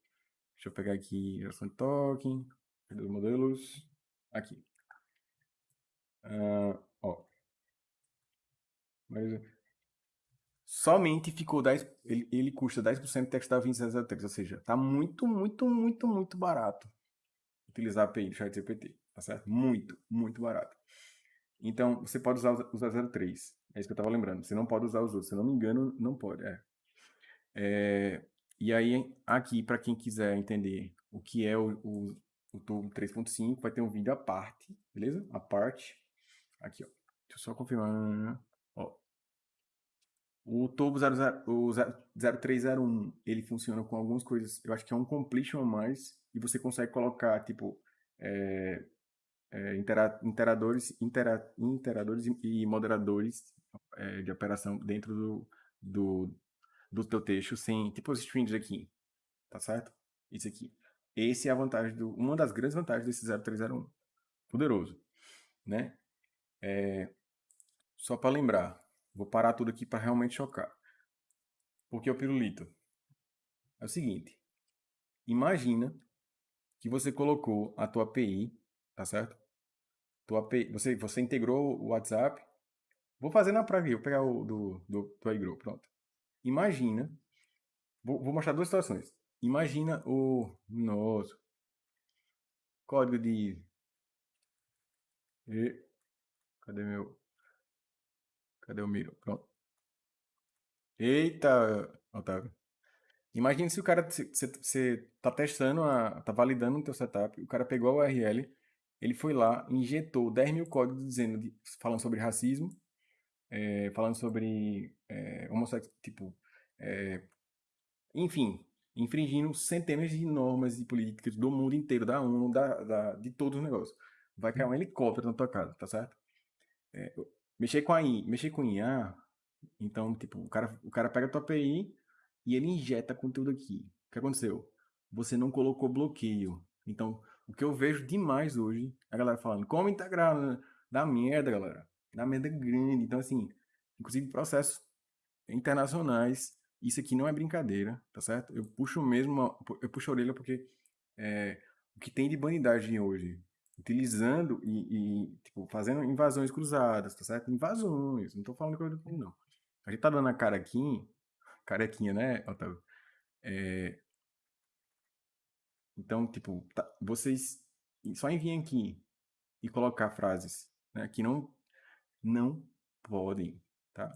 A: Deixa eu pegar aqui geração de token, cadê os modelos? Aqui. Uh, ó. Mas, somente ficou 10, ele, ele custa 10% de texto da 2603, ou seja, tá muito, muito, muito, muito barato utilizar a API do ChatGPT, tá certo? Muito, muito barato. Então, você pode usar o 003. É isso que eu estava lembrando. Você não pode usar os outros. Se eu não me engano, não pode. É. é e aí, aqui, para quem quiser entender o que é o, o, o tubo 3.5, vai ter um vídeo à parte, beleza? A parte. Aqui, ó. Deixa eu só confirmar. Ó. O tubo 00, o 0301, ele funciona com algumas coisas. Eu acho que é um completion a mais. E você consegue colocar, tipo, é, é, intera interadores, intera interadores e moderadores é, de operação dentro do, do, do teu texto sem, tipo os strings aqui, tá certo? Isso aqui. Esse é a vantagem do, uma das grandes vantagens desse 0301. Poderoso, né? É, só para lembrar, vou parar tudo aqui para realmente chocar. Porque o pirulito é o seguinte, imagina que você colocou a tua API, tá certo? Tua API, você, você integrou o WhatsApp. Vou fazer na prática, vou pegar o do, do, do iGrow, pronto. Imagina, vou, vou mostrar duas situações. Imagina o nosso código de... E, cadê meu... Cadê o Miro? Pronto. Eita, Otávio. Imagina se o cara, você tá testando, a, tá validando o teu setup, o cara pegou a URL, ele foi lá, injetou 10 mil códigos dizendo, falando sobre racismo, é, falando sobre é, homossexual, tipo, é, enfim, infringindo centenas de normas e políticas do mundo inteiro, da ONU, da, da, de todos os negócios. Vai cair um helicóptero na tua casa, tá certo? É, mexer com a I, mexer com IA, então, tipo, o cara, o cara pega a tua API e ele injeta conteúdo aqui. O que aconteceu? Você não colocou bloqueio. Então, o que eu vejo demais hoje, a galera falando, como integrar, né? dá merda, galera. Dá merda grande. Então, assim, inclusive processos internacionais, isso aqui não é brincadeira, tá certo? Eu puxo mesmo, eu puxo a orelha porque é, o que tem de bandidagem hoje, utilizando e, e, tipo, fazendo invasões cruzadas, tá certo? Invasões, não tô falando coisa do não. A gente tá dando a cara aqui, carequinha, né, Otávio? É, então, tipo, tá, vocês só enviem aqui e colocar frases né, que não, não podem, tá?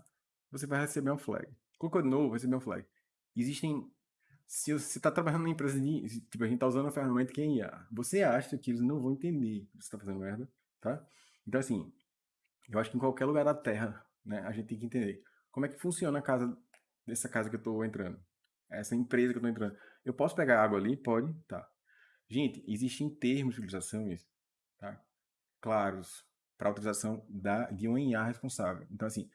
A: Você vai receber um flag. Colocou de novo, vai receber um flag. Existem... Se você está trabalhando numa empresa de... Tipo, a gente está usando a ferramenta que é IA. Você acha que eles não vão entender que você está fazendo merda, tá? Então, assim, eu acho que em qualquer lugar da Terra, né, a gente tem que entender como é que funciona a casa, dessa casa que eu estou entrando essa empresa que eu estou entrando. Eu posso pegar água ali? Pode, tá. Gente, existem termos de utilização tá? Claros, para a utilização da, de uma IA responsável. Então, assim,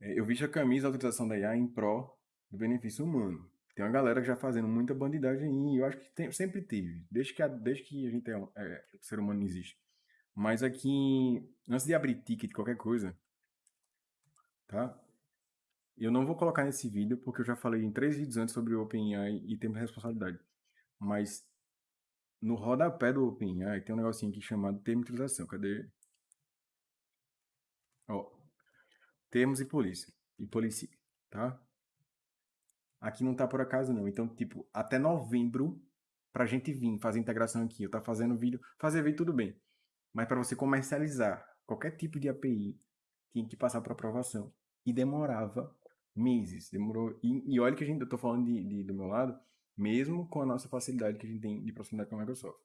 A: é, eu visto a camisa da utilização da IA em pró do benefício humano. Tem uma galera que já fazendo muita bandidagem aí, eu acho que tem, sempre teve, desde que a, desde que a gente é, é, o ser humano existe. Mas aqui, antes de abrir ticket qualquer coisa, tá? Eu não vou colocar nesse vídeo, porque eu já falei em três vídeos antes sobre OpenAI e termos de responsabilidade. Mas no rodapé do OpenAI tem um negocinho aqui chamado utilização. Cadê? Ó, termos e polícia. E polícia, tá? Aqui não tá por acaso não. Então, tipo, até novembro, pra gente vir fazer integração aqui, eu tá fazendo vídeo, fazer vídeo tudo bem. Mas para você comercializar qualquer tipo de API, tinha que passar para aprovação. E demorava meses. Demorou. E, e olha que a gente, eu tô falando de, de, do meu lado, mesmo com a nossa facilidade que a gente tem de proximidade com a Microsoft,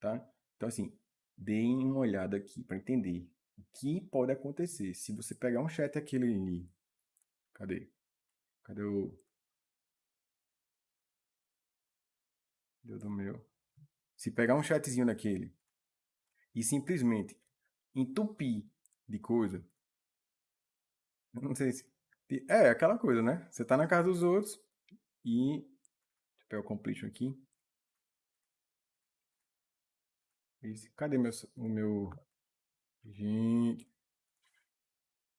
A: tá? Então, assim, deem uma olhada aqui para entender o que pode acontecer se você pegar um chat aquele ali. Cadê? Cadê o. Deu do meu. Se pegar um chatzinho daquele e simplesmente entupir de coisa, eu não sei se é, aquela coisa, né? Você tá na casa dos outros e... Pegar o completion aqui. Cadê meu, o meu... Gente...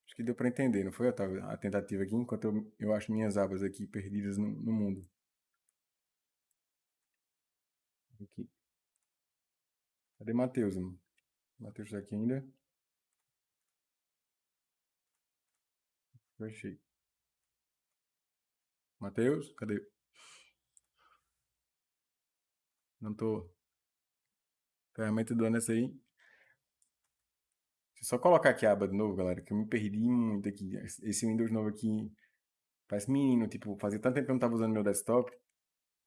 A: Acho que deu para entender, não foi, Otávio? A tentativa aqui, enquanto eu, eu acho minhas abas aqui perdidas no, no mundo. Aqui. Cadê Matheus? Matheus tá aqui ainda? Eu achei. Matheus, cadê? Não tô. Ferramenta do ano essa aí. Deixa eu só colocar aqui a aba de novo, galera, que eu me perdi muito aqui. Esse Windows novo aqui parece menino, tipo, fazia tanto tempo que eu não tava usando meu desktop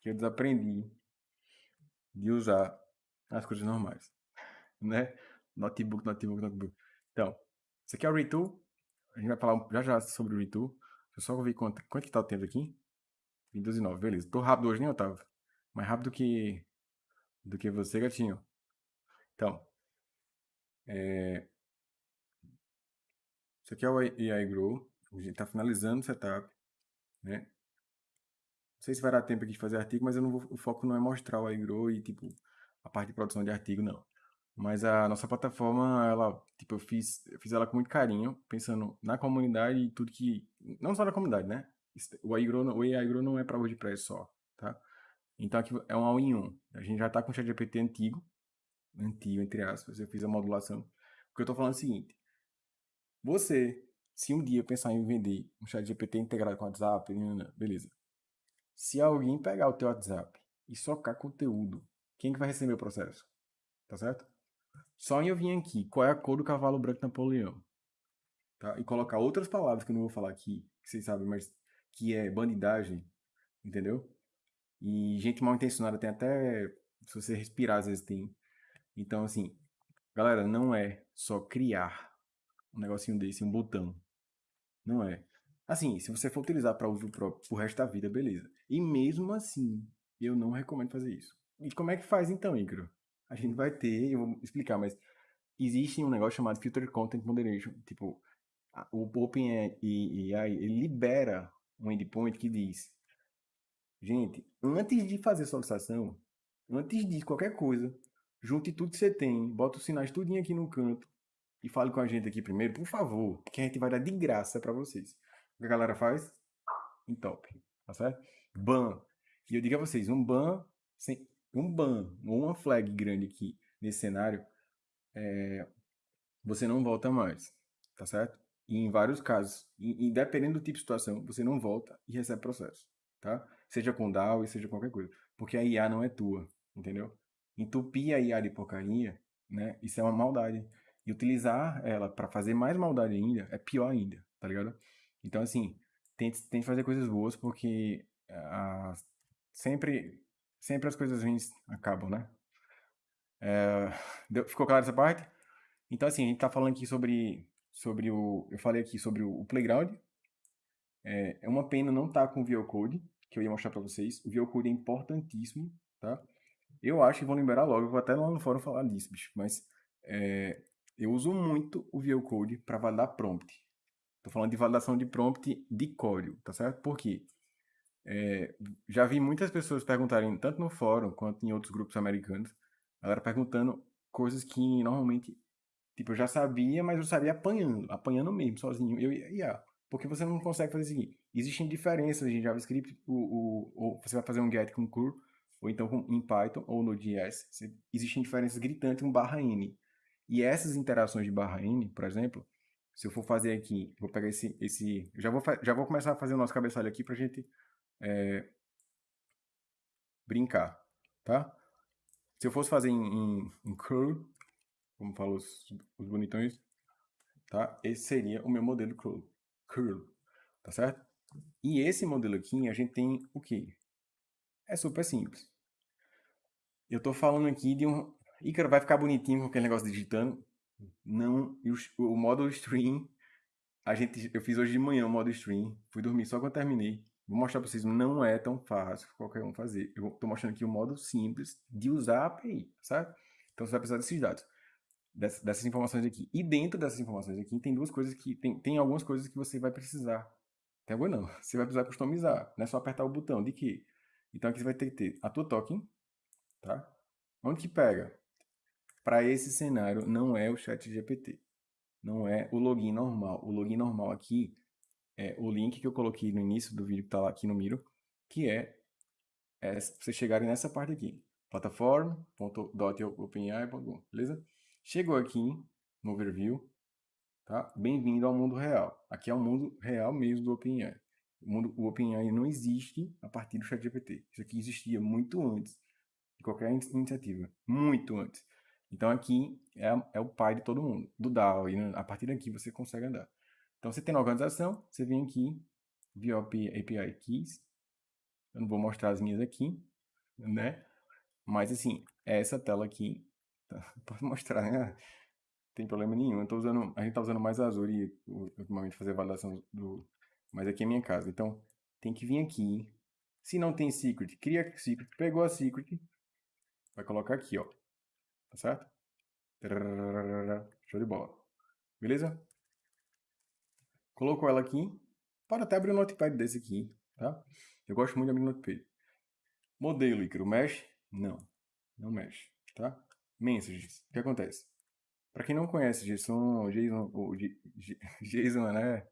A: que eu desaprendi de usar as coisas normais, né? Notebook, notebook, notebook. Então, isso aqui é o Retool. A gente vai falar já já sobre o Retool. Deixa eu só ver quanto, quanto que tá o tempo aqui. 22 e 9, beleza. Tô rápido hoje, nem Otávio? Mais rápido que, do que você, gatinho. Então, é... Isso aqui é o AI Grow. A gente está finalizando o setup. Né? Não sei se vai dar tempo aqui de fazer artigo, mas eu não vou, o foco não é mostrar o AI Grow e tipo, a parte de produção de artigo, não. Mas a nossa plataforma, ela, tipo, eu fiz, eu fiz ela com muito carinho, pensando na comunidade e tudo que... Não só na comunidade, né? O AI Grow, o AI Grow não é para WordPress só, tá? Então aqui é um all in one. A gente já está com o ChatGPT antigo, antigo, entre aspas, eu fiz a modulação. Porque eu estou falando é o seguinte, você, se um dia pensar em vender um chat GPT integrado com WhatsApp, beleza. Se alguém pegar o teu WhatsApp e socar conteúdo, quem que vai receber o processo? Tá certo? Só em eu vir aqui, qual é a cor do cavalo branco Napoleão? Tá? E colocar outras palavras que eu não vou falar aqui, que vocês sabem, mas que é bandidagem, entendeu? E gente mal intencionada tem até, se você respirar, às vezes tem. Então, assim, galera, não é só criar um negocinho desse, um botão. Não é. Assim, se você for utilizar para uso próprio pro resto da vida, beleza. E mesmo assim, eu não recomendo fazer isso. E como é que faz então, Icaro? A gente vai ter, eu vou explicar, mas existe um negócio chamado Filter Content Moderation. Tipo, o OpenAI ele libera um endpoint que diz Gente, antes de fazer solicitação, antes de qualquer coisa, junte tudo que você tem, bota os sinais tudinho aqui no canto, e fale com a gente aqui primeiro, por favor, que a gente vai dar de graça para vocês. O que a galera faz? Em top, tá certo? Ban. E eu digo a vocês, um ban, sem, um ban ou uma flag grande aqui nesse cenário, é, você não volta mais, tá certo? E em vários casos, e, e dependendo do tipo de situação, você não volta e recebe processo, tá? Seja com DAO e seja qualquer coisa. Porque a IA não é tua, entendeu? Entupir a IA de porcaria, né? Isso é uma maldade. E utilizar ela para fazer mais maldade ainda é pior ainda, tá ligado? Então, assim, tente, tente fazer coisas boas porque uh, sempre, sempre as coisas ruins acabam, né? É, deu, ficou claro essa parte? Então, assim, a gente tá falando aqui sobre, sobre o... Eu falei aqui sobre o, o Playground. É, é uma pena não estar tá com o VO Code, que eu ia mostrar para vocês. O VO Code é importantíssimo, tá? Eu acho que vão liberar logo. Vou até lá no fórum falar disso, bicho. Mas é, eu uso muito o VO Code para validar prompt. Estou falando de validação de prompt de código, tá certo? Por quê? É, já vi muitas pessoas perguntarem, tanto no fórum quanto em outros grupos americanos, galera perguntando coisas que normalmente, tipo, eu já sabia, mas eu sabia apanhando, apanhando mesmo, sozinho. Eu ia, porque você não consegue fazer o seguinte. Existem diferenças em JavaScript, o, o, você vai fazer um get com curl, ou então com, em Python ou no JS, existem diferenças gritantes com barra N. E essas interações de barra N, por exemplo, se eu for fazer aqui, vou pegar esse, esse já vou, já vou começar a fazer o nosso cabeçalho aqui para gente é, brincar, tá? Se eu fosse fazer em, em, em curl, como falam os, os bonitões, tá? Esse seria o meu modelo curl, curl, tá certo? E esse modelo aqui, a gente tem o que? É super simples. Eu estou falando aqui de um, Ícaro, vai ficar bonitinho com aquele negócio digitando. Não, o, o modo stream, a gente, eu fiz hoje de manhã o modo stream, fui dormir só quando terminei. Vou mostrar para vocês, não é tão fácil qualquer um fazer. Eu estou mostrando aqui o modo simples de usar a API, certo? Então você vai precisar desses dados, dessas, dessas informações aqui. E dentro dessas informações aqui tem duas coisas que, tem, tem algumas coisas que você vai precisar. Alguma não, você vai precisar customizar, não é só apertar o botão de que. Então aqui você vai ter que ter a tua token, tá? Onde que pega? Para esse cenário, não é o chat GPT. Não é o login normal. O login normal aqui é o link que eu coloquei no início do vídeo que está lá aqui no Miro, que é, é vocês chegarem nessa parte aqui. plataforma.openai.com, beleza? Chegou aqui no overview, tá? Bem-vindo ao mundo real. Aqui é o mundo real mesmo do OpenAI. O, mundo, o OpenAI não existe a partir do ChatGPT. Isso aqui existia muito antes de qualquer iniciativa. Muito antes. Então aqui é, é o pai de todo mundo, do DAO, e a partir daqui você consegue andar. Então você tem na organização, você vem aqui, VOP API Keys, eu não vou mostrar as minhas aqui, né? Mas assim, é essa tela aqui, posso mostrar, né? Tem problema nenhum, eu tô usando, a gente tá usando mais Azure ultimamente fazer validação do, mas aqui é minha casa, então tem que vir aqui, se não tem secret, cria secret, pegou a secret, vai colocar aqui, ó, tá certo? Show de bola. Beleza? Colocou ela aqui. Pode até abrir um notepad desse aqui, tá? Eu gosto muito de abrir notepad. Modelo, Icaro, mexe? Não, não mexe, tá? Messages, o que acontece? Para quem não conhece JSON, JSON, ou JSON, né?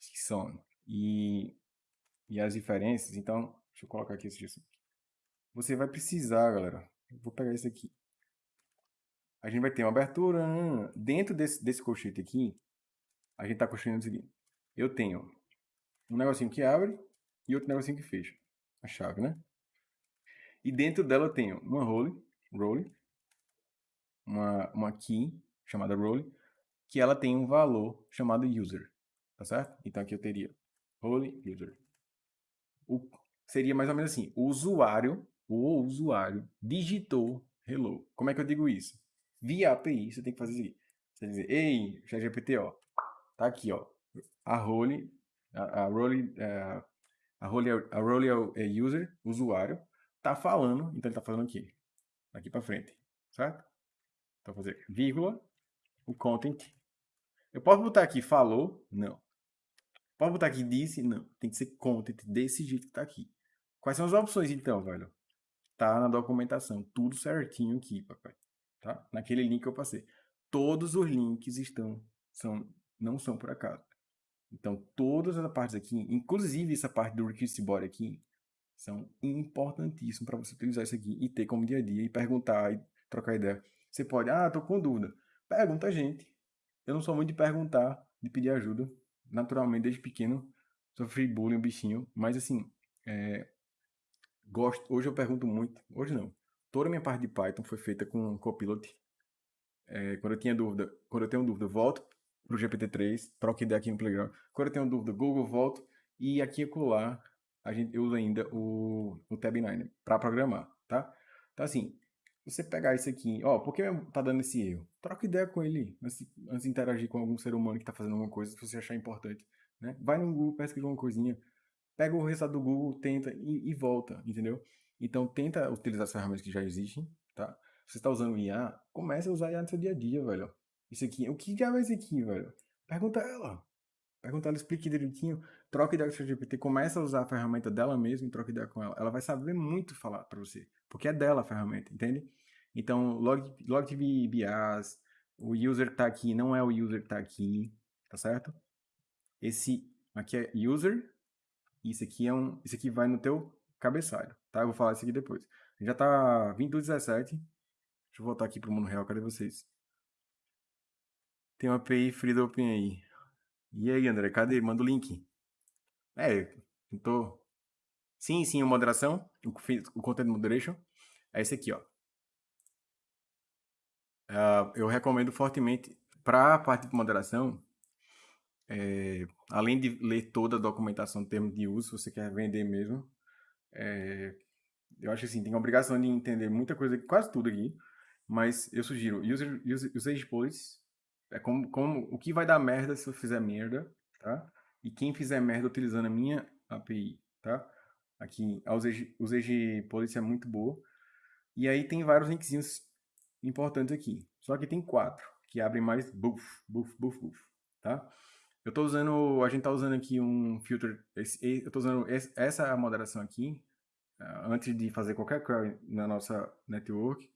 A: JSON e, e as diferenças, então, deixa eu colocar aqui esse JSON. Você vai precisar, galera, vou pegar esse aqui. A gente vai ter uma abertura, dentro desse, desse colchete aqui, a gente está construindo o seguinte. Eu tenho um negocinho que abre e outro negocinho que fecha. A chave, né? E dentro dela eu tenho uma role, role uma, uma key chamada role, que ela tem um valor chamado user, tá certo? Então aqui eu teria role user. O, seria mais ou menos assim, o usuário, o usuário digitou hello. Como é que eu digo isso? Via API, você tem que fazer isso aqui. Você dizer, ei, ChatGPT, ó, Tá aqui, ó. A role, a, a role, é, a role, a role é, é user, usuário, tá falando, então ele tá falando aqui, daqui para frente, certo? Então fazer vírgula, o content. Eu posso botar aqui falou? Não. Posso botar aqui disse? Não. Tem que ser content desse jeito que tá aqui. Quais são as opções então, velho? Tá na documentação, tudo certinho aqui, papai. Tá? Naquele link que eu passei. Todos os links estão são não são por acaso. Então, todas as partes aqui, inclusive essa parte do request body aqui, são importantíssimas para você utilizar isso aqui e ter como dia a dia e perguntar e trocar ideia. Você pode, ah, tô com dúvida. Pergunta a gente. Eu não sou muito de perguntar, de pedir ajuda. Naturalmente, desde pequeno, sofri bullying, bichinho. Mas assim, é, gosto. Hoje eu pergunto muito. Hoje não. Toda a minha parte de Python foi feita com Copilot. É, quando eu tinha dúvida, quando eu tenho dúvida, volto para o GPT-3, troca ideia aqui no Playground. Quando eu tenho dúvida, Google volto. E aqui e acolá, a gente usa ainda o, o Tab9 para programar, tá? Então, assim, você pegar isso aqui, ó, por que tá dando esse erro? Troca ideia com ele antes, antes de interagir com algum ser humano que está fazendo alguma coisa, se você achar importante, né? Vai no Google, pesquisa uma coisinha, pega o resultado do Google, tenta e, e volta, entendeu? Então, tenta utilizar as ferramentas que já existem, tá? Se você está usando IA, comece a usar IA no seu dia a dia, velho. Isso aqui, o que diabo é isso aqui, velho? Pergunta ela. Pergunta ela, explique direitinho. Troca ideia com o GPT, começa a usar a ferramenta dela mesmo e troca ideia com ela. Ela vai saber muito falar para você, porque é dela a ferramenta, entende? Então, log, LogTV BIAS, o user tá aqui, não é o user que tá aqui, tá certo? Esse aqui é user, isso aqui é um, isso aqui vai no teu cabeçalho, tá? Eu vou falar isso aqui depois. Já tá 2217. Deixa eu voltar aqui pro mundo real, cadê vocês? Tem uma API free do OpenAI. E aí, André, cadê? Manda o link. É, eu tô... Sim, sim, a moderação, o Content Moderation, é esse aqui, ó. Uh, eu recomendo fortemente, para a parte de moderação, é, além de ler toda a documentação em termos de uso, se você quer vender mesmo, é, eu acho assim, tem a obrigação de entender muita coisa, quase tudo aqui, mas eu sugiro user, user, usage policy, é como, como o que vai dar merda se eu fizer merda, tá? E quem fizer merda utilizando a minha API, tá? Aqui, a usage policy é muito boa. E aí tem vários linkzinhos importantes aqui. Só que tem quatro, que abrem mais buff, buff, buff, buff, tá? Eu tô usando, a gente tá usando aqui um filter, eu tô usando essa moderação aqui, uh, antes de fazer qualquer query na nossa network.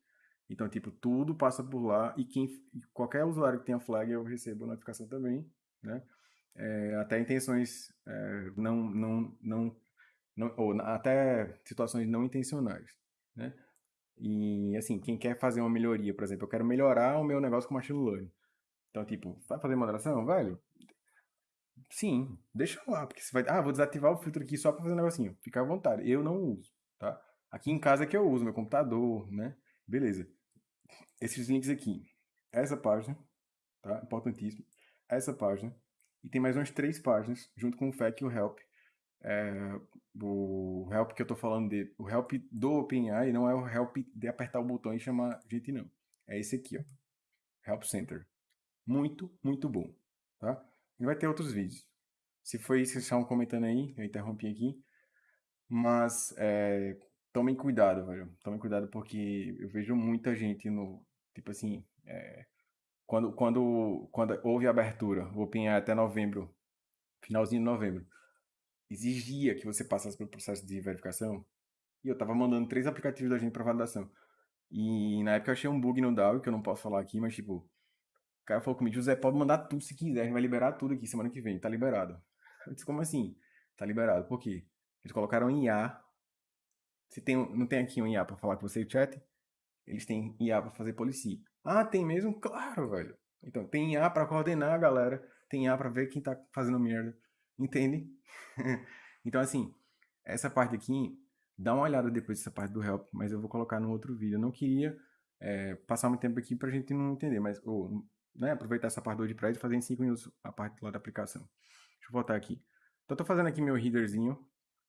A: Então, tipo, tudo passa por lá e quem, qualquer usuário que tenha flag eu recebo notificação também, né? É, até intenções é, não, não, não, não, ou até situações não intencionais, né? E, assim, quem quer fazer uma melhoria, por exemplo, eu quero melhorar o meu negócio com machine learning. Então, tipo, vai fazer moderação, velho? Sim, deixa lá, porque você vai, ah, vou desativar o filtro aqui só para fazer um negocinho. Fica à vontade, eu não uso, tá? Aqui em casa é que eu uso, meu computador, né? Beleza. esses links aqui. Essa página, tá? Importantíssimo. Essa página. E tem mais umas três páginas, junto com o FAQ e o Help. É, o Help que eu tô falando de, o Help do OpenAI não é o Help de apertar o botão e chamar gente, não. É esse aqui, ó. Help Center. Muito, muito bom, tá? E vai ter outros vídeos. Se foi isso que estavam comentando aí, eu interrompi aqui. Mas é, tomem cuidado, velho. Tomem cuidado porque eu vejo muita gente no. Tipo assim. É, quando, quando, quando houve a abertura, o OpenAI até novembro, finalzinho de novembro, exigia que você passasse pelo processo de verificação. E eu tava mandando três aplicativos da gente para validação. E na época eu achei um bug no DAO, que eu não posso falar aqui, mas tipo, o cara falou comigo, José, pode mandar tudo se quiser, a gente vai liberar tudo aqui semana que vem, tá liberado. Eu disse, como assim? Tá liberado. Por quê? Eles colocaram IA. Se tem, não tem aqui um IA para falar com você o chat? Eles têm IA para fazer policia. Ah, tem mesmo? Claro, velho. Então, tem IA para coordenar a galera, tem IA para ver quem tá fazendo merda. Entende? então, assim, essa parte aqui, dá uma olhada depois dessa parte do help, mas eu vou colocar no outro vídeo. Eu não queria é, passar muito tempo aqui pra gente não entender, mas ou, né, aproveitar essa parte do WordPress e fazer em 5 minutos a parte lá da aplicação. Deixa eu voltar aqui. Então, tô fazendo aqui meu headerzinho.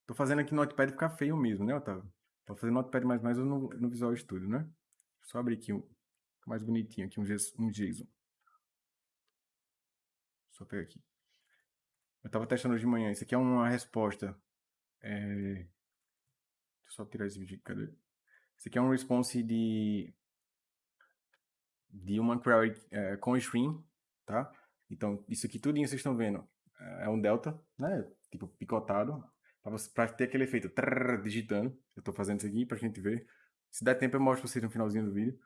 A: Tô fazendo aqui no Notepad ficar feio mesmo, né, Otávio? Tô fazendo Notepad mais mais no, no Visual Studio, né? Só abrir aqui um mais bonitinho, aqui um, um JSON. Só pegar aqui. Eu tava testando hoje de manhã. Isso aqui é uma resposta. É... Deixa eu só tirar esse vídeo. Cadê? Isso aqui é um response de de uma query é, com stream, tá? Então, isso aqui tudinho vocês estão vendo é um delta, né? Tipo, picotado, para ter aquele efeito trrr, digitando. Eu estou fazendo isso aqui para a gente ver. Se der tempo, eu mostro para vocês no finalzinho do vídeo.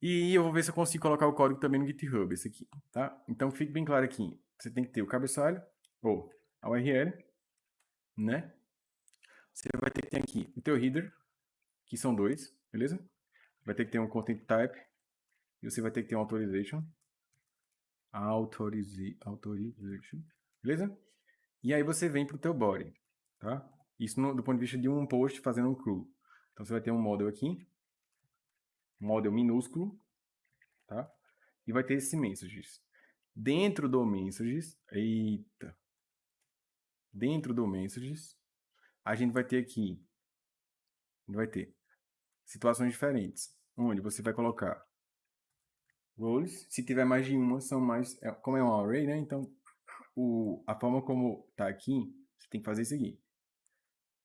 A: E eu vou ver se eu consigo colocar o código também no GitHub, esse aqui, tá? Então, fique bem claro aqui. Você tem que ter o cabeçalho, ou a URL, né? Você vai ter que ter aqui o teu header, que são dois, beleza? Vai ter que ter um content type, e você vai ter que ter um authorization. Authorize, authorization, beleza? E aí você vem para o teu body, tá? Isso no, do ponto de vista de um post fazendo um cruel. Então você vai ter um model aqui, model minúsculo, tá? E vai ter esse messages. Dentro do messages, eita, dentro do messages, a gente vai ter aqui, vai ter situações diferentes, onde você vai colocar roles, se tiver mais de uma, são mais, é, como é um array, né, então o, a forma como tá aqui, você tem que fazer isso aqui.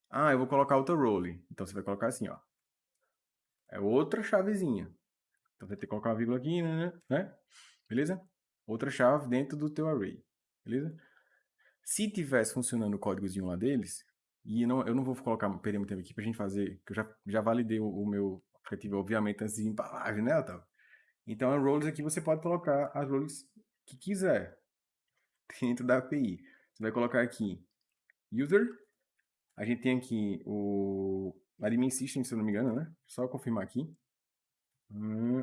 A: Ah, eu vou colocar outra role. Então você vai colocar assim, ó. É outra chavezinha. Então você tem que colocar uma vírgula aqui, né, né? né? Beleza? Outra chave dentro do teu array. Beleza? Se tivesse funcionando o códigozinho lá deles, e não, eu não vou colocar, perder muito tempo aqui pra gente fazer, que eu já, já validei o, o meu aplicativo, obviamente, antes de embalagem, né, Otávio? Então, as roles aqui você pode colocar as roles que quiser dentro da API. Você vai colocar aqui user, a gente tem aqui o admin system, se eu não me engano, né? Só confirmar aqui. Hum,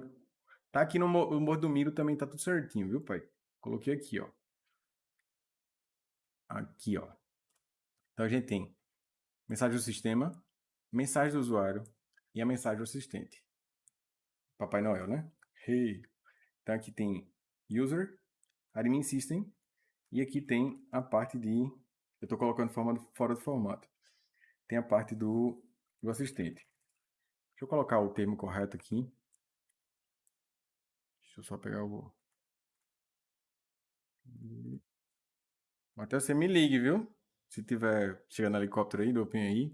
A: tá aqui no, no Mordomiro também tá tudo certinho, viu, pai? Coloquei aqui, ó. Aqui, ó. Então a gente tem mensagem do sistema, mensagem do usuário e a mensagem do assistente. Papai Noel, né? Hey. Então aqui tem user, admin system e aqui tem a parte de... Eu estou colocando forma, fora do formato. Tem a parte do, do assistente. Deixa eu colocar o termo correto aqui. Deixa eu só pegar o... Até você me ligue, viu? Se tiver chegando helicóptero aí, do OpenAI.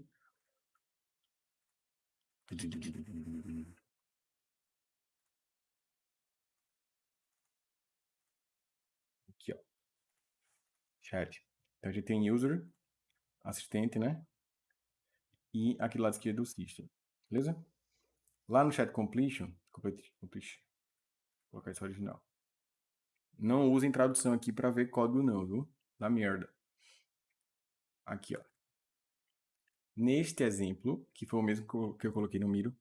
A: chat. Então a gente tem user, assistente, né? E aqui do lado esquerdo o system. Beleza? Lá no chat completion, vou colocar isso original. Não usem tradução aqui para ver código não, viu? Da merda. Aqui, ó. Neste exemplo, que foi o mesmo que eu coloquei no Miro,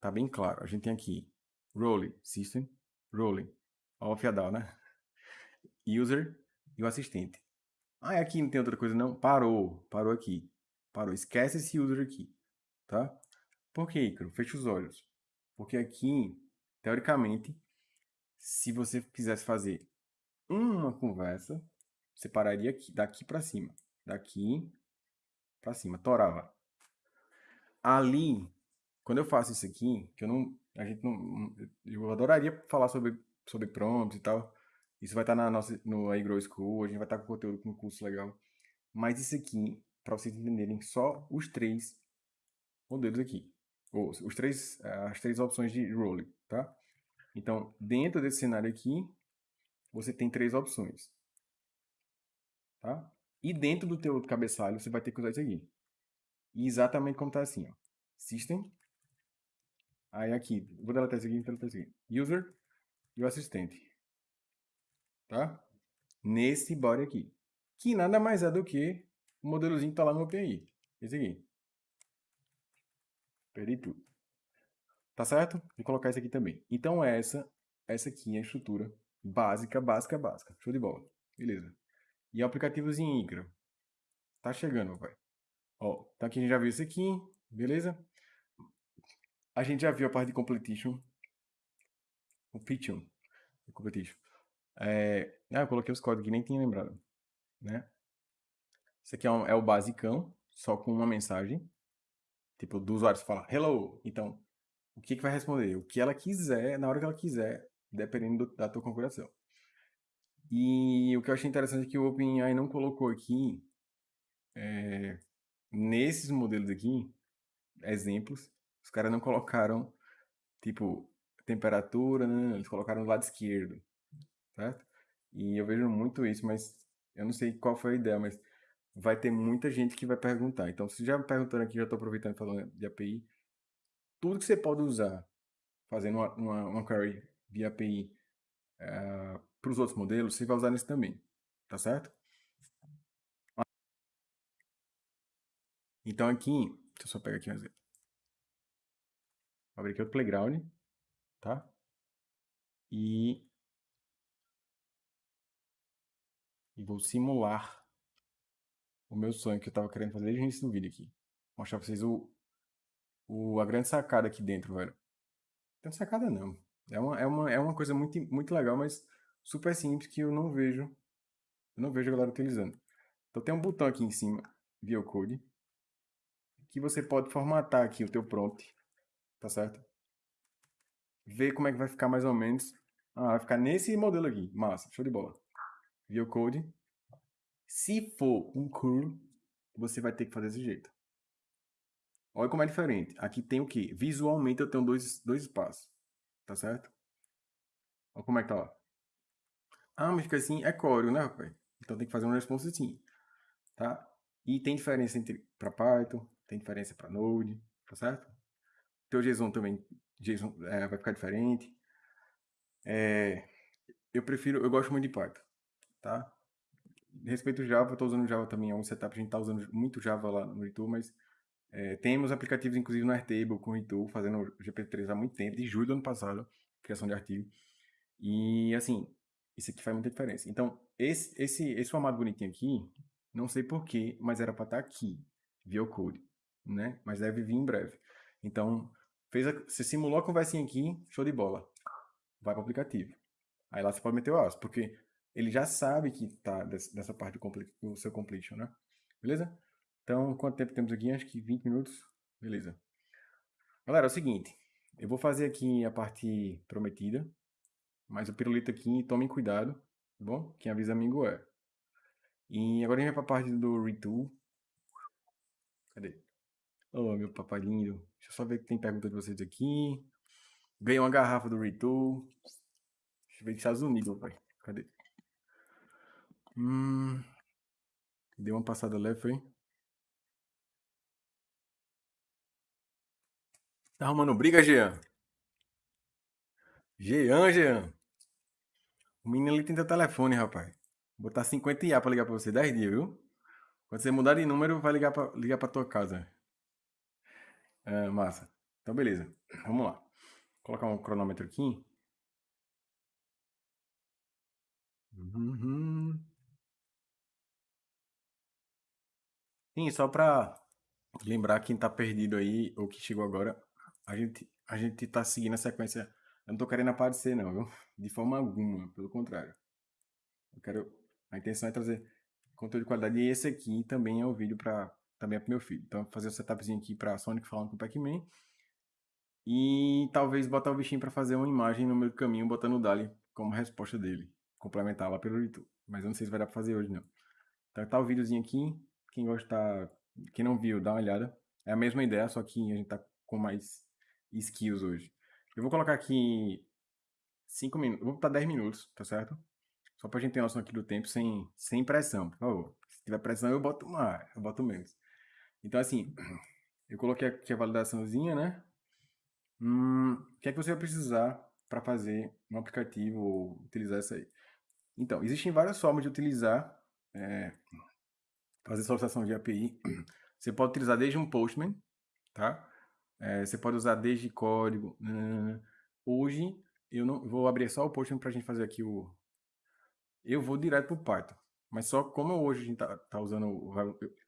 A: tá bem claro. A gente tem aqui role system, role, off a down, né? User e o assistente. Ah, aqui não tem outra coisa não? Parou, parou aqui. Parou, esquece esse user aqui, tá? Por que, Icaro? Fecha os olhos. Porque aqui teoricamente, se você quisesse fazer uma conversa, você pararia aqui, daqui para cima. Daqui para cima, torava. Ali, quando eu faço isso aqui, que eu não, a gente não, eu adoraria falar sobre, sobre prompts e tal. Isso vai estar na nossa, no iGrow School, a gente vai estar com conteúdo com um curso legal. Mas isso aqui, para vocês entenderem só os três modelos aqui. Ou os três, as três opções de role, tá? Então, dentro desse cenário aqui, você tem três opções. Tá? E dentro do teu cabeçalho, você vai ter que usar isso aqui. E exatamente como está assim, ó. System. Aí aqui, vou deletar isso aqui, deletar isso aqui. User e o assistente. Tá? Nesse body aqui. Que nada mais é do que o modelozinho que está lá no API. Esse aqui. Perdi tudo. Tá certo? Vou colocar esse aqui também. Então essa, essa aqui é a estrutura básica, básica, básica. Show de bola. Beleza. E aplicativozinho Icra. Tá chegando, vai. Ó, então aqui a gente já viu isso aqui, beleza? A gente já viu a parte de completion. Completion. Completion. É... Ah, eu coloquei os códigos que nem tinha lembrado. Né? Isso aqui é, um, é o basicão, só com uma mensagem. Tipo, do usuário fala hello. Então, o que, que vai responder? O que ela quiser, na hora que ela quiser, dependendo do, da tua configuração. E o que eu achei interessante é que o OpenAI não colocou aqui, é, nesses modelos aqui, exemplos, os caras não colocaram, tipo, temperatura, né? eles colocaram do lado esquerdo, certo? E eu vejo muito isso, mas eu não sei qual foi a ideia, mas vai ter muita gente que vai perguntar. Então, se já me perguntando aqui, já estou aproveitando falando de API, tudo que você pode usar fazendo uma, uma, uma query via API uh, eh, para os outros modelos, você vai usar nesse também, tá certo? Então aqui, deixa eu só pegar aqui um exemplo. Vou abrir aqui o Playground, tá? E, e vou simular o meu sonho que eu estava querendo fazer desde o início do vídeo aqui. Mostrar para vocês o, o, a grande sacada aqui dentro, velho. Não sacada não. É uma, é uma, é uma coisa muito, muito legal, mas super simples que eu não vejo, eu não vejo a galera utilizando. Então tem um botão aqui em cima, View Code, que você pode formatar aqui o teu prompt, tá certo? Ver como é que vai ficar mais ou menos. Ah, vai ficar nesse modelo aqui. Massa, show de bola. View Code. Se for um curl, você vai ter que fazer desse jeito. Olha como é diferente. Aqui tem o que? Visualmente eu tenho dois, dois espaços. Tá certo? Olha como é que tá lá. Ah, mas fica assim, é código, né, rapaz? Então tem que fazer um response assim. Tá? E tem diferença entre para Python, tem diferença para Node, tá certo? Teu JSON também, JSON é, vai ficar diferente. É, eu prefiro, eu gosto muito de Python, tá? Respeito Java, estou usando Java também, é um setup, a gente está usando muito Java lá no YouTube, mas é, temos aplicativos, inclusive, no Airtable, com o Ritu, fazendo o GPT-3 há muito tempo, de julho do ano passado, criação de artigo. E, assim, isso aqui faz muita diferença. Então, esse, esse, esse formato bonitinho aqui, não sei porquê, mas era para estar tá aqui, via code, né? Mas deve vir em breve. Então, fez a, você simulou a conversinha aqui, show de bola. Vai para o aplicativo. Aí lá você pode meter o aço, porque ele já sabe que tá dessa parte do, do seu completion, né? Beleza? Então, quanto tempo temos aqui? Acho que 20 minutos. Beleza. Galera, é o seguinte. Eu vou fazer aqui a parte prometida. Mas o pirulito aqui, tomem cuidado. Tá bom? Quem avisa amigo é. E agora a gente vai para a parte do retool. Cadê? Oh, meu papai lindo. Deixa eu só ver que tem pergunta de vocês aqui. Ganhei uma garrafa do retool. Deixa eu ver dos Estados Unidos, pai. Cadê? Hum... Deu uma passada leve, foi? Tá arrumando briga, Jean? Jean, Jean. O menino ali tem teu telefone, rapaz. Vou botar 50 IA pra ligar pra você 10 dias, viu? Quando você mudar de número, vai ligar pra, ligar pra tua casa. É, massa. Então, beleza. Vamos lá. Vou colocar um cronômetro aqui. Uhum. Sim, só pra lembrar quem tá perdido aí, ou que chegou agora, a gente a gente está seguindo a sequência Eu não tô querendo aparecer, não, viu? De forma alguma, pelo contrário. Eu quero. A intenção é trazer conteúdo de qualidade. E esse aqui também é o vídeo para também é pro meu filho. Então, fazer o setupzinho aqui pra Sonic falando com o Pac-Man. E talvez botar o bichinho para fazer uma imagem no meio do caminho, botando o Dali como resposta dele. Complementar lá pelo YouTube. Mas eu não sei se vai dar pra fazer hoje, não. Então tá o videozinho aqui. Quem gostar, quem não viu, dá uma olhada. É a mesma ideia, só que a gente tá com mais skills hoje. Eu vou colocar aqui 5 minutos, vou botar 10 minutos, tá certo? Só pra gente ter noção aqui do tempo, sem, sem pressão, por favor. Se tiver pressão, eu boto mais, eu boto menos. Então, assim, eu coloquei aqui a validaçãozinha, né? Hum, o que é que você vai precisar para fazer um aplicativo ou utilizar isso aí? Então, existem várias formas de utilizar, é, fazer solicitação de API. Você pode utilizar desde um Postman, tá? É, você pode usar desde código. Né? Hoje, eu não vou abrir só o Postman para a gente fazer aqui o... Eu vou direto para o Python. Mas só como hoje a gente tá, tá usando, o,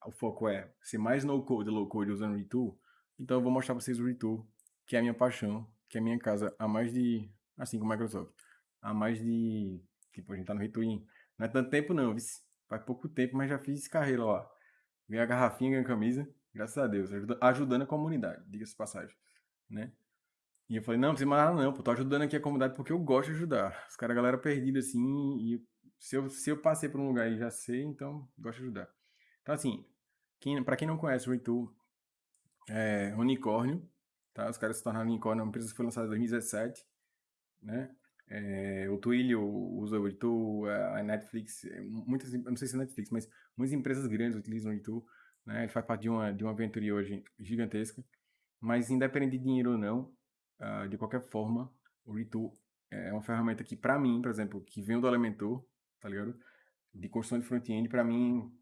A: o, foco é ser mais no-code, low-code usando o Retool, então eu vou mostrar para vocês o Retool, que é a minha paixão, que é a minha casa há mais de, assim como a Microsoft, há mais de, tipo, a gente tá no Retool não é tanto tempo não, vice. faz pouco tempo, mas já fiz carreira lá. Ganhei a garrafinha, ganhei a camisa, graças a Deus, ajudando a comunidade, diga-se passagem, né? E eu falei, não, não precisa mais nada não, pô, tô ajudando aqui a comunidade porque eu gosto de ajudar. Os caras, a galera perdida assim, e se eu, se eu passei por um lugar e já sei, então gosto de ajudar. Então, assim, quem, para quem não conhece o Retool, é unicórnio, tá? Os caras se tornaram unicórnio, é uma empresa foi lançada em 2017, né? É, o Twilio usa o Retool, a Netflix, é, muitas, não sei se é Netflix, mas muitas empresas grandes utilizam o Retool, né? Ele faz parte de uma, de uma aventura hoje gigantesca, mas independente de dinheiro ou não, uh, de qualquer forma, o Retool é uma ferramenta que, para mim, por exemplo, que vem do Elementor, tá ligado? De construção de front-end, para mim,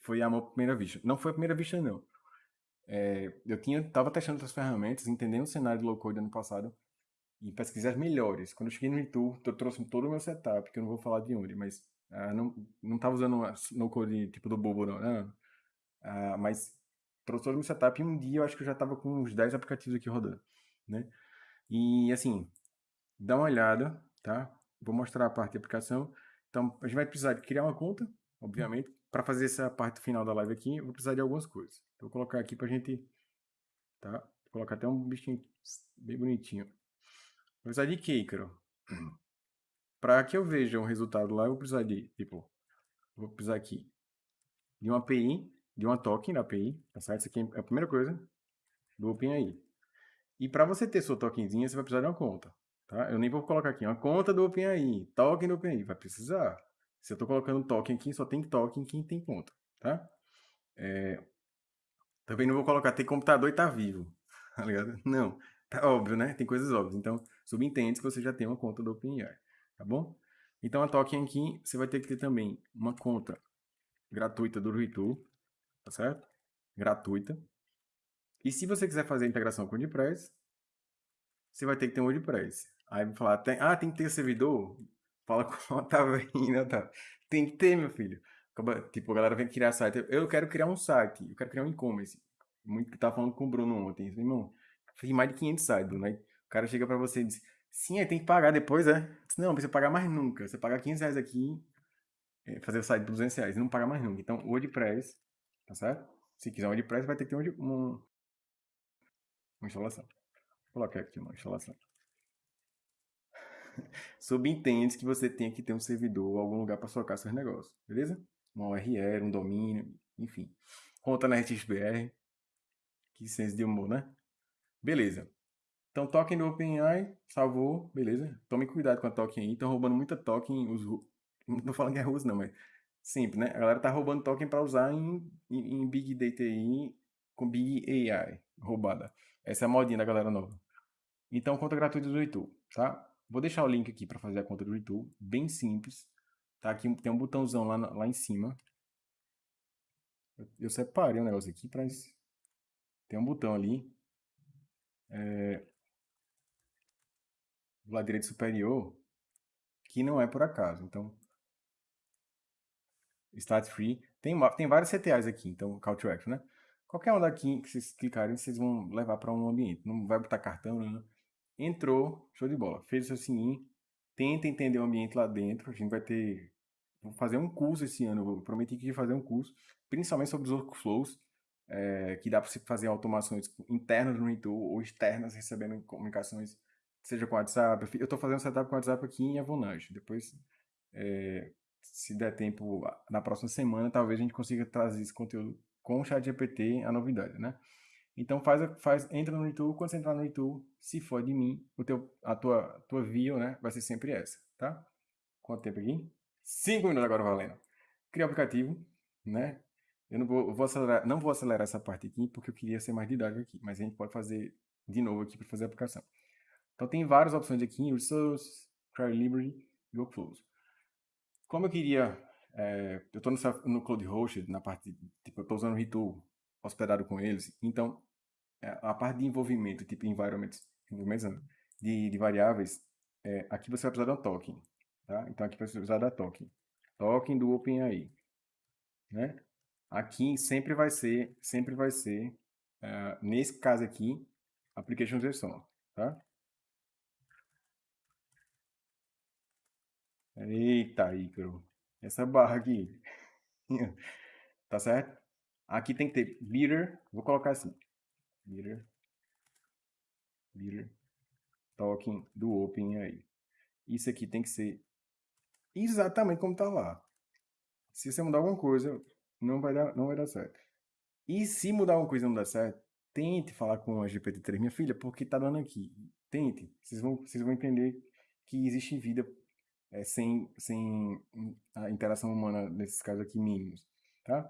A: foi amor à primeira vista. Não foi a primeira vista, não. É, eu tinha, tava testando outras ferramentas, entendendo o cenário de low-code ano passado, e pesquisei as melhores. Quando eu cheguei no Itu, eu trouxe todo o meu setup, que eu não vou falar de onde, mas ah, não, não tava usando no-code tipo do Bobo, não. não. Ah, mas trouxe todo o meu setup e um dia eu acho que eu já tava com uns 10 aplicativos aqui rodando, né? E assim, dá uma olhada, tá? Vou mostrar a parte de aplicação. Então, a gente vai precisar de criar uma conta, obviamente. Para fazer essa parte final da live aqui, eu vou precisar de algumas coisas. Então, vou colocar aqui para a gente... Tá? Vou colocar até um bichinho bem bonitinho. Vou precisar de Ícaro? Para que eu veja um resultado lá, eu vou precisar de, tipo... Vou precisar aqui de uma API, de uma token da API, tá certo? Isso aqui é a primeira coisa do OpenAI. E para você ter sua tokenzinha, você vai precisar de uma conta. Tá? Eu nem vou colocar aqui uma conta do OpenAI, token do OpenAI, vai precisar. Se eu estou colocando token aqui, só tem token quem tem conta, tá? É... Também não vou colocar ter computador e tá vivo, tá ligado? Não, tá óbvio, né? Tem coisas óbvias. Então, subentende que você já tem uma conta do OpenAI, tá bom? Então, a token aqui, você vai ter que ter também uma conta gratuita do Retool, tá certo? Gratuita. E se você quiser fazer integração com o WordPress, você vai ter que ter um WordPress. Aí vai falar, tem, ah, tem que ter servidor? Fala com o Otávio aí, Otávio? Tem que ter, meu filho. Tipo, a galera vem criar site. Eu quero criar um site, eu quero criar um e-commerce. Muito que tava falando com o Bruno ontem. Irmão, fiz mais de 500 sites, né? O cara chega pra você e diz, sim, aí tem que pagar depois, é? Não, precisa pagar mais nunca. Você paga 15 reais aqui, é, fazer o site por 200 reais, não paga mais nunca. Então, o WordPress, tá certo? Se quiser um WordPress, vai ter que ter um, um, uma instalação. Vou colocar aqui uma instalação. Subentende que você tem que ter um servidor ou algum lugar para socar seus negócios, beleza? Uma URL, um domínio, enfim. Conta na RTXBR. Que senso de humor, né? Beleza. Então, token do OpenAI, salvou, beleza? Tome cuidado com a token aí. Estão roubando muita token. Os, não tô falando que é russo, não, mas sempre, né? A galera tá roubando token para usar em, em, em, Big Data com Big AI, roubada. Essa é a modinha da galera nova. Então, conta gratuita do YouTube, tá? Vou deixar o link aqui para fazer a conta do YouTube, bem simples. Tá aqui tem um botãozão lá, lá em cima. Eu, eu separei um negócio aqui para tem um botão ali. É, do lado direito superior, que não é por acaso. Então, Start Free. Tem, tem vários CTAs aqui, então, Call to Action, né? Qualquer um daqui que vocês clicarem, vocês vão levar para um ambiente. Não vai botar cartão, né? entrou, show de bola, fez o seu sign, tenta entender o ambiente lá dentro. A gente vai ter. Vou fazer um curso esse ano, eu prometi que ia fazer um curso, principalmente sobre os workflows, é, que dá para você fazer automações internas no Intuit ou externas, recebendo comunicações, seja com WhatsApp. Eu estou fazendo setup com WhatsApp aqui em Avalanche. Depois, é, se der tempo, na próxima semana, talvez a gente consiga trazer esse conteúdo com o chat GPT, a novidade, né? Então faz, faz, entra no YouTube, quando você entrar no YouTube, se for de mim, o teu, a tua, tua view, né, vai ser sempre essa, tá? Quanto tempo aqui? Cinco minutos agora valendo. Cria o aplicativo, né? Eu não vou, vou acelerar, não vou acelerar essa parte aqui, porque eu queria ser mais didático aqui, mas a gente pode fazer de novo aqui para fazer a aplicação. Então tem várias opções aqui, Resource, Cry Library e Workflows. Como eu queria, é, eu estou no, Cloud Host, na parte, tipo, eu estou usando o Retool hospedado com eles, então é, a parte de envolvimento, tipo environments, de, de variáveis, é, aqui você vai precisar de um token, tá? Então aqui você vai precisar da token, token do OpenAI, né? Aqui sempre vai ser, sempre vai ser, uh, nesse caso aqui, application JSON, tá? Eita, Ícaro, essa barra aqui, tá certo? Aqui tem que ter beater, vou colocar assim, Beater. Beater. Token do Open aí. Isso aqui tem que ser exatamente como está lá. Se você mudar alguma coisa, não vai dar, não vai dar certo. E se mudar alguma coisa e não dar certo, tente falar com a GPT-3, minha filha, porque está dando aqui. Tente. Vocês vão, vocês vão entender que existe vida é, sem, sem a interação humana nesses casos aqui mínimos, tá?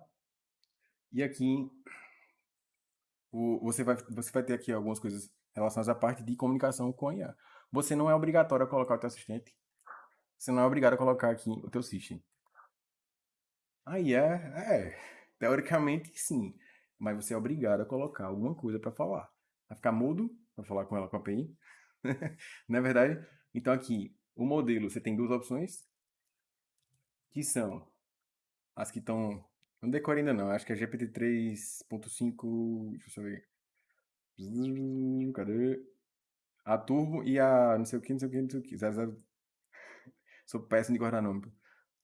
A: E aqui o, você, vai, você vai ter aqui algumas coisas relacionadas à parte de comunicação com a IA. Você não é obrigatório a colocar o teu assistente. Você não é obrigado a colocar aqui o teu system. A IA, é, teoricamente sim. Mas você é obrigado a colocar alguma coisa para falar. Vai ficar mudo para falar com ela com a API. não é verdade? Então aqui, o modelo, você tem duas opções. Que são as que estão não decore ainda não, acho que é GPT 3.5. Deixa eu ver. Cadê? A Turbo e a não sei o que, não sei o que, não sei o que. 00... Sou péssimo de guardar nome.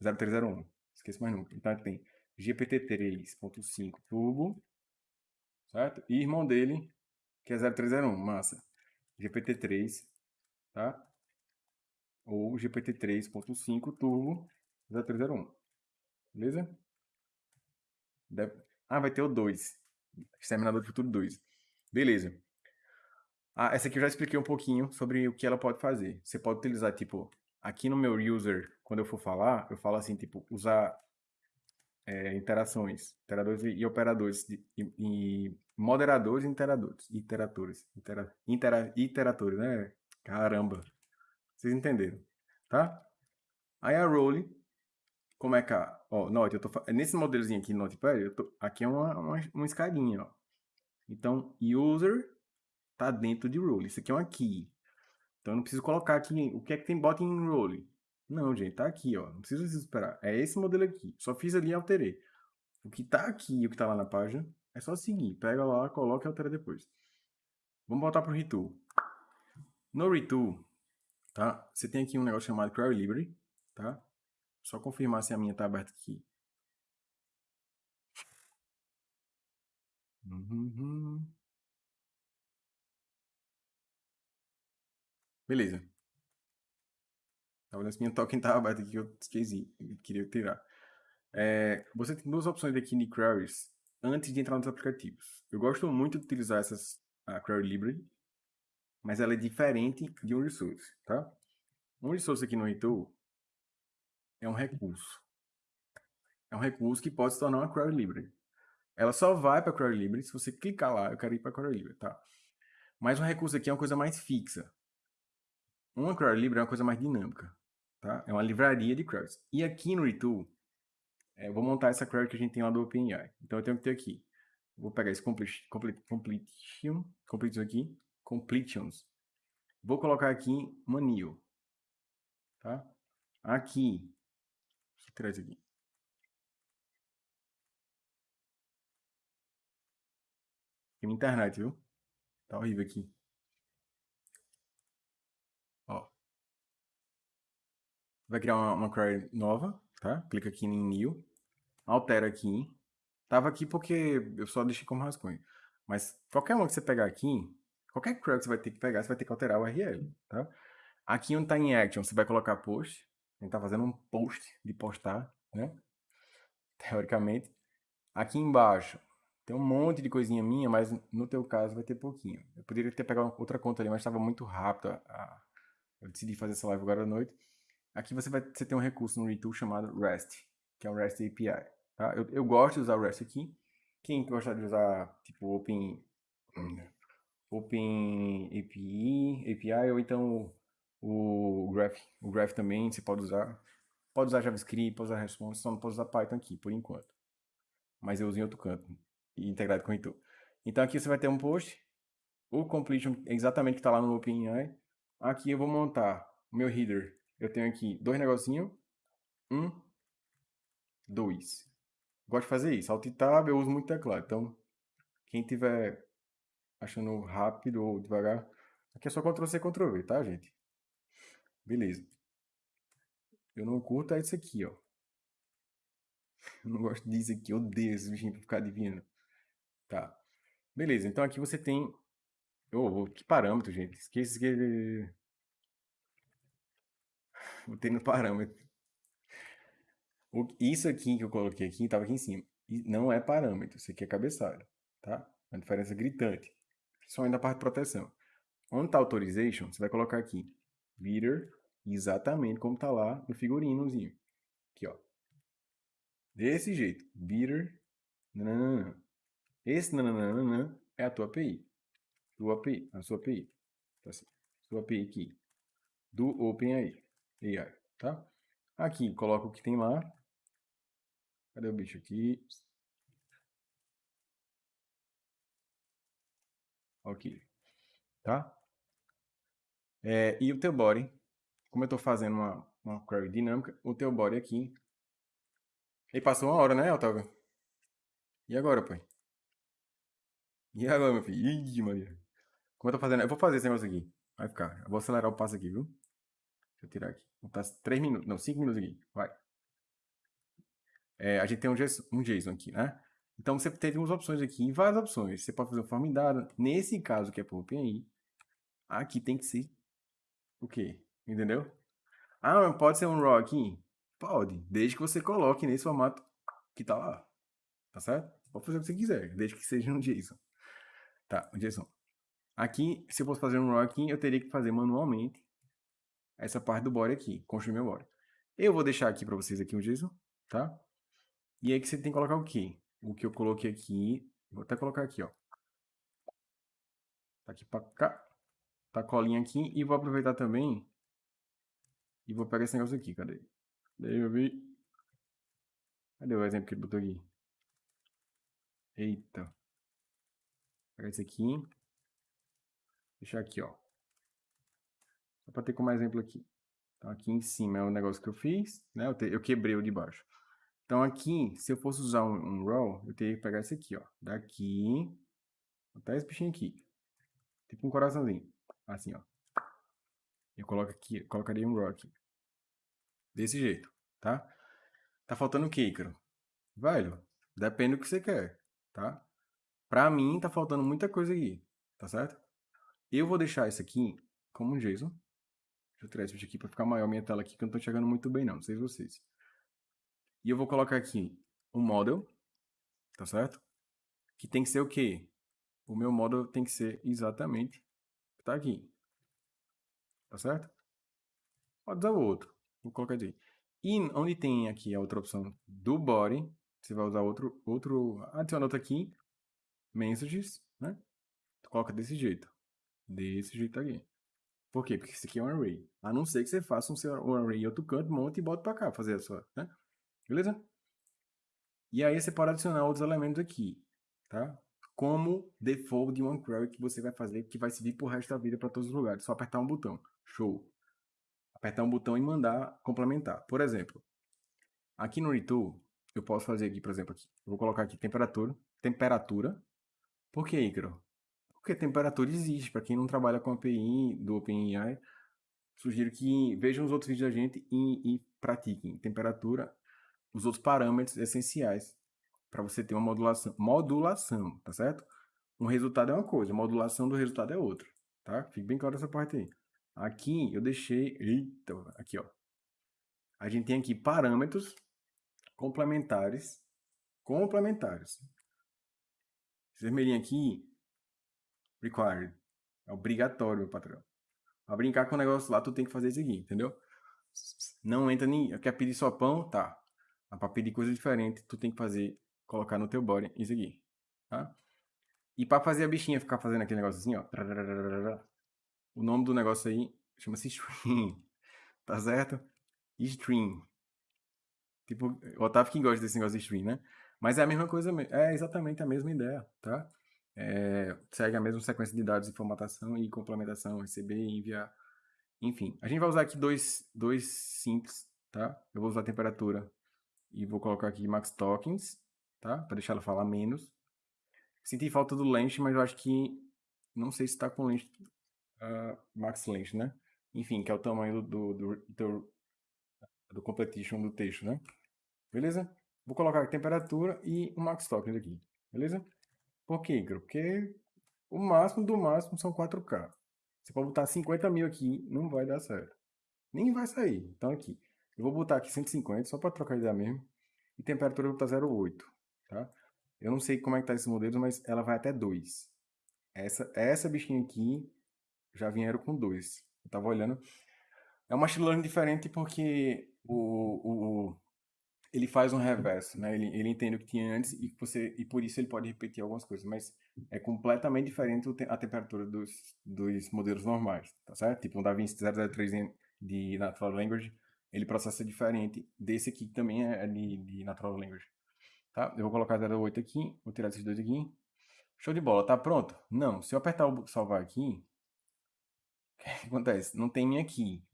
A: 0301. Esqueço mais nunca. Então tem GPT 3.5 Turbo. Certo? E irmão dele, que é 0301. Massa. GPT 3. Tá? Ou GPT 3.5 Turbo 0301. Beleza? Deve... Ah, vai ter o 2. Exterminador do Futuro 2. Beleza. Ah, essa aqui eu já expliquei um pouquinho sobre o que ela pode fazer. Você pode utilizar, tipo, aqui no meu user, quando eu for falar, eu falo assim, tipo, usar é, interações, interadores e, operadores, e, e, moderadores e interadores, iteratores, itera, intera, iteratores, né? Caramba. Vocês entenderam, tá? Aí a role como é que a. Ó, note, eu tô. Nesse modelozinho aqui no Notepad, tô, aqui é uma, uma, uma escadinha, ó. Então, user tá dentro de role. Isso aqui é uma key. Então, eu não preciso colocar aqui o que é que tem bot em role. Não, gente, tá aqui, ó. Não precisa esperar. É esse modelo aqui. Só fiz ali e alterei. O que tá aqui e o que tá lá na página é só seguir. Pega lá, coloca e altera depois. Vamos voltar pro Retool. No Retool, tá? Você tem aqui um negócio chamado Query Library, tá? Só confirmar se a minha está aberta aqui. Uhum. Beleza. Tá olhando se minha token estava aberta aqui, eu esqueci. Eu queria tirar. É, você tem duas opções aqui de queries antes de entrar nos aplicativos. Eu gosto muito de utilizar essas a Query Library, mas ela é diferente de um resource, tá? Um resource aqui no Retool, é um recurso. É um recurso que pode se tornar uma query library. Ela só vai para a query library se você clicar lá, eu quero ir para a query library, tá? Mas um recurso aqui é uma coisa mais fixa. Uma query library é uma coisa mais dinâmica, tá? É uma livraria de queries. E aqui no Retool, é, eu vou montar essa query que a gente tem lá do OpenAI. Então eu tenho que ter aqui. Vou pegar esse complete, completion, completion aqui, completions. Vou colocar aqui manil, tá? Aqui, deixa eu tirar isso aqui. Tem minha internet, viu? Tá horrível aqui. Ó. Vai criar uma, uma query nova, tá? Clica aqui em new, altera aqui. Tava aqui porque eu só deixei como rascunho. Mas qualquer uma que você pegar aqui, qualquer query que você vai ter que pegar, você vai ter que alterar o URL, tá? Aqui onde está em Action, você vai colocar post. A gente está fazendo um post de postar, né? Teoricamente. Aqui embaixo, tem um monte de coisinha minha, mas no teu caso vai ter pouquinho. Eu poderia ter pegado outra conta ali, mas estava muito rápido. A... Eu decidi fazer essa live agora à noite. Aqui você vai você tem um recurso no Retool chamado REST, que é o REST API. Tá? Eu, eu gosto de usar o REST aqui. Quem gosta de usar tipo Open, Open API, API ou então o Graph, o Graph também você pode usar. Pode usar JavaScript, pode usar Response, só não pode usar Python aqui, por enquanto. Mas eu uso em outro canto, integrado com o Itu. Então aqui você vai ter um post, o completion exatamente que está lá no OpenAI. Aqui eu vou montar o meu header. Eu tenho aqui dois negocinhos. Um, dois. Gosto de fazer isso. Alt Tab eu uso muito teclado. Então, quem tiver achando rápido ou devagar, aqui é só Ctrl C, Ctrl V, tá, gente? Beleza. Eu não curto é isso aqui, ó. Eu não gosto disso aqui, eu odeio esse bichinho pra ficar adivinhando. Tá. Beleza, então aqui você tem... Oh, que parâmetro, gente. Esqueci que... Botei no parâmetro. Isso aqui que eu coloquei aqui, estava aqui em cima. Não é parâmetro, isso aqui é cabeçalho, tá? Uma diferença gritante. Principalmente na parte de proteção. Onde está Authorization, você vai colocar aqui Leader, exatamente como está lá no figurinozinho. Aqui, ó. Desse jeito. Bitter. Nananana. Esse nananana é a tua API. Tua API. A sua API. Tá assim. Sua API aqui. Do OpenAI. AI. Tá? Aqui, coloca o que tem lá. Cadê o bicho aqui? Ok. Tá? É, e o teu body, como eu estou fazendo uma, uma query dinâmica, o teu body aqui. E passou uma hora, né, Otávio? E agora, pai? E agora, meu filho? Ih, Maria. Como eu tô fazendo? Eu vou fazer esse negócio aqui. Vai ficar. Eu vou acelerar o passo aqui, viu? Deixa eu tirar aqui. Vou passar 3 minutos. Não, 5 minutos aqui. Vai. É, a gente tem um JSON, um JSON aqui, né? Então você teve umas opções aqui, várias opções. Você pode fazer um form dada. Nesse caso que é por OpenAI, aqui tem que ser o quê? Entendeu? Ah, pode ser um RAW aqui? Pode, desde que você coloque nesse formato que tá lá. Tá certo? Pode fazer o que você quiser, desde que seja um JSON. Tá, um JSON. Aqui, se eu fosse fazer um RAW aqui, eu teria que fazer manualmente essa parte do body aqui, construir meu body. Eu vou deixar aqui para vocês aqui um JSON, tá? E aí que você tem que colocar o quê? O que eu coloquei aqui, vou até colocar aqui, ó. Tá aqui para cá tá a colinha aqui. E vou aproveitar também. E vou pegar esse negócio aqui. Cadê? Daí eu vi. Cadê o exemplo que ele botou aqui? Eita. Vou pegar esse aqui. Deixar aqui, ó. Só para ter como exemplo aqui. Então aqui em cima é o negócio que eu fiz, né? Eu, te, eu quebrei o de baixo. Então aqui, se eu fosse usar um, um row, eu teria que pegar esse aqui, ó. Daqui, até esse bichinho aqui. Tipo um coraçãozinho. Assim, ó. Eu coloco aqui, colocaria um rock. Desse jeito, tá? Tá faltando o que, Ícaro? Velho, depende do que você quer, tá? Pra mim, tá faltando muita coisa aqui, tá certo? Eu vou deixar isso aqui como um JSON. Deixa eu tirar esse aqui pra ficar maior minha tela aqui, que eu não tô chegando muito bem não, não sei vocês. E eu vou colocar aqui um model, tá certo? Que tem que ser o quê? O meu model tem que ser exatamente Tá aqui. Tá certo? Pode usar o outro. Vou colocar aqui. E onde tem aqui a outra opção do body, você vai usar outro, outro adiciona outro aqui, messages, né? Tu coloca desse jeito. Desse jeito aqui. Por quê? Porque isso aqui é um array. A não ser que você faça um, seu, um array em outro canto, monte e bota pra cá, fazer a sua, né? Beleza? E aí você pode adicionar outros elementos aqui, tá? como default de uma query que você vai fazer, que vai servir pro resto da vida para todos os lugares. Só apertar um botão. Show. Apertar um botão e mandar complementar. Por exemplo, aqui no Retool, eu posso fazer aqui, por exemplo, aqui. Eu vou colocar aqui temperatura. Temperatura. Por que, Icaro? Porque temperatura existe. Para quem não trabalha com API do OpenAI, sugiro que vejam os outros vídeos da gente e, e pratiquem temperatura, os outros parâmetros essenciais para você ter uma modulação, modulação, tá certo? Um resultado é uma coisa, modulação do resultado é outra, tá? Fique bem claro essa parte aí. Aqui eu deixei, eita, aqui ó. A gente tem aqui parâmetros complementares, complementares. Esse vermelhinho aqui, required, é obrigatório, meu patrão. Pra brincar com o negócio lá, tu tem que fazer isso aqui, entendeu? Não entra nem, quer pedir só pão, tá. Mas pra pedir coisa diferente, tu tem que fazer, colocar no teu body isso aqui, tá? E pra fazer a bichinha ficar fazendo aquele negócio assim, ó. O nome do negócio aí chama-se stream, tá certo? Stream. Tipo, o Otávio que gosta desse negócio de stream, né? Mas é a mesma coisa, é exatamente a mesma ideia, tá? É, segue a mesma sequência de dados de formatação e complementação, receber e enviar. Enfim, a gente vai usar aqui dois, dois simples, tá? Eu vou usar a temperatura e vou colocar aqui max tokens, tá? Para deixar ela falar menos. Senti falta do length, mas eu acho que não sei se está com length, uh, max length, né? Enfim, que é o tamanho do, do, do, do completion do texto, né? Beleza? Vou colocar a temperatura e o max tokens aqui, beleza? Por quê? Porque o máximo do máximo são 4K. Você pode botar 50 mil aqui, não vai dar certo. Nem vai sair. Então aqui, eu vou botar aqui 150, só para trocar ideia mesmo. E temperatura eu vou botar 0,8, tá? Eu não sei como é que tá esses modelos, mas ela vai até 2. Essa, essa bichinha aqui já vieram com 2. Eu tava olhando. É uma machine learning diferente porque o, o, ele faz um reverso, né? Ele, ele entende o que tinha antes e, você, e por isso ele pode repetir algumas coisas, mas é completamente diferente a temperatura dos, dos modelos normais, tá certo? Tipo um DaVinci 003 de Natural Language, ele processa diferente desse aqui que também é de, de Natural Language, tá? Eu vou colocar 08 aqui, vou tirar esses dois aqui. Show de bola, tá pronto? Não, se eu apertar o salvar aqui, o que acontece? Não tem minha aqui.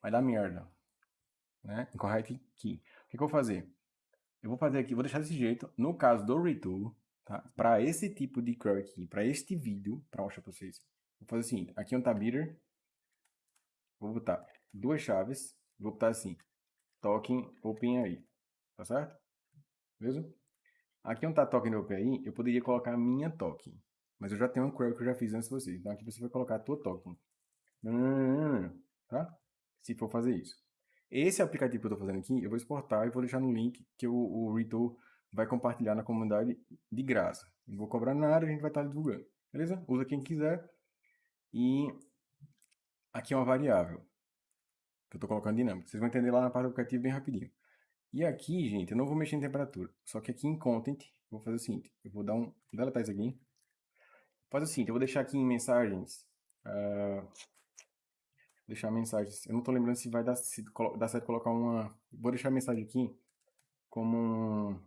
A: Vai dar merda né? Incorrect key. O que, que eu vou fazer? Eu vou fazer aqui, vou deixar desse jeito. No caso do retool, tá? Para esse tipo de query aqui, para este vídeo, para mostrar para vocês, vou fazer o seguinte. Aqui é um tabiter. Vou botar duas chaves. Vou botar assim, token open aí. Tá certo? Beleza? Aqui onde está token open eu poderia colocar a minha token. Mas eu já tenho um query que eu já fiz antes de vocês. Então aqui você vai colocar a tua token. Tá? Se for fazer isso. Esse aplicativo que eu estou fazendo aqui, eu vou exportar e vou deixar no link que o, o vai compartilhar na comunidade de graça. Não vou cobrar nada, a gente vai estar divulgando. Beleza? Usa quem quiser. E aqui é uma variável que eu estou colocando dinâmica. Vocês vão entender lá na parte do aplicativo bem rapidinho. E aqui, gente, eu não vou mexer em temperatura. Só que aqui em Content, vou fazer o seguinte. Eu vou dar um... Deletar isso aqui. Faz o seguinte, eu vou deixar aqui em mensagens... Uh, deixar mensagens. Eu não tô lembrando se vai dar, se dar certo colocar uma... Vou deixar a mensagem aqui como.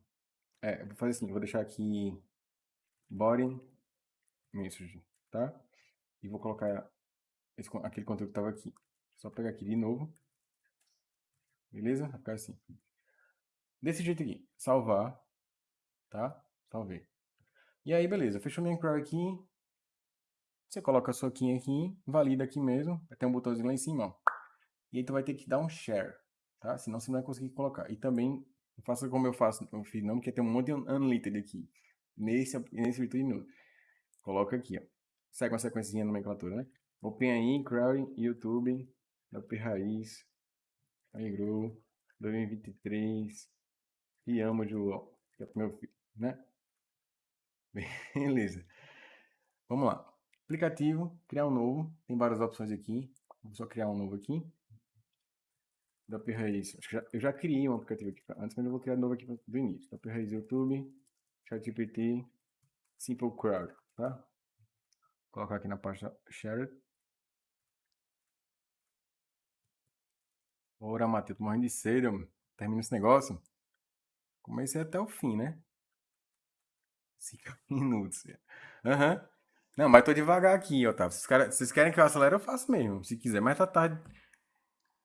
A: É, vou fazer assim, vou deixar aqui body message, tá? E vou colocar esse, aquele conteúdo que estava aqui. Só pegar aqui de novo. Beleza? Vai ficar assim. Desse jeito aqui. Salvar. Tá? Salvei. E aí, beleza. Fechou minha query aqui. Você coloca a sua key aqui, valida aqui mesmo, vai ter um botãozinho lá em cima, ó. E aí tu vai ter que dar um share, tá? Senão você não vai conseguir colocar. E também, faça como eu faço feed não, porque tem um monte de unlimited aqui. Nesse, nesse virtude. Coloca aqui, ó. Segue uma sequência de nomenclatura, né? OpenAI, Crowd, YouTube, WP Raiz, iGrow, 2023, e amo João, que é meu filho, né? Beleza. Vamos lá. Aplicativo, criar um novo. Tem várias opções aqui. Vou só criar um novo aqui. Da Raiz. Acho que já, eu já criei um aplicativo aqui antes, mas eu vou criar um novo aqui do início. Da Raiz YouTube, ChatGPT, Simple Crowd, tá? Vou colocar aqui na pasta Shared. Ora, Matheus, tô morrendo de sede, termina esse negócio. Comecei até o fim, né? Cinco minutos. Aham. Uhum. Não, mas tô devagar aqui, Otávio. Vocês querem, vocês querem que eu acelere, eu faço mesmo, se quiser. Mas tá tarde.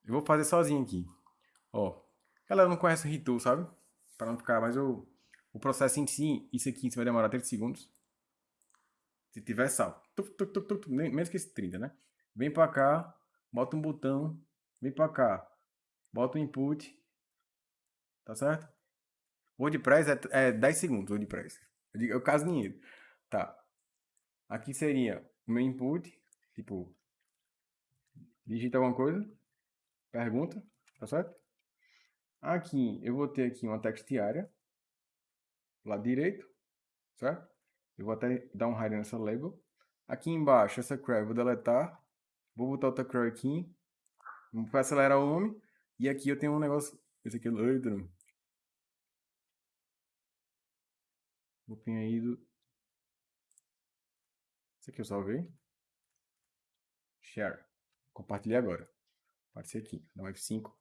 A: Eu vou fazer sozinho aqui. Ó. Galera não conhece o Ritu, sabe? Pra não ficar, mas eu... O processo em si, isso aqui vai demorar 30 segundos. Se tiver sal. Menos que esse 30, né? Vem pra cá. bota um botão, vem para cá, bota o input, tá certo? WordPress é, é 10 segundos, WordPress. Eu, digo, eu caso dinheiro. Tá. Aqui seria o meu input, tipo, digita alguma coisa, pergunta, tá certo? Aqui, eu vou ter aqui uma text área, lado direito, certo? Eu vou até dar um hide nessa label. Aqui embaixo, essa query eu vou deletar. Vou botar outra query aqui. Vou acelerar o nome. E aqui eu tenho um negócio. Esse aqui é o Vou aí do. Esse aqui eu salvei. Share. Compartilhei agora. Aparecer aqui. Dá um F5.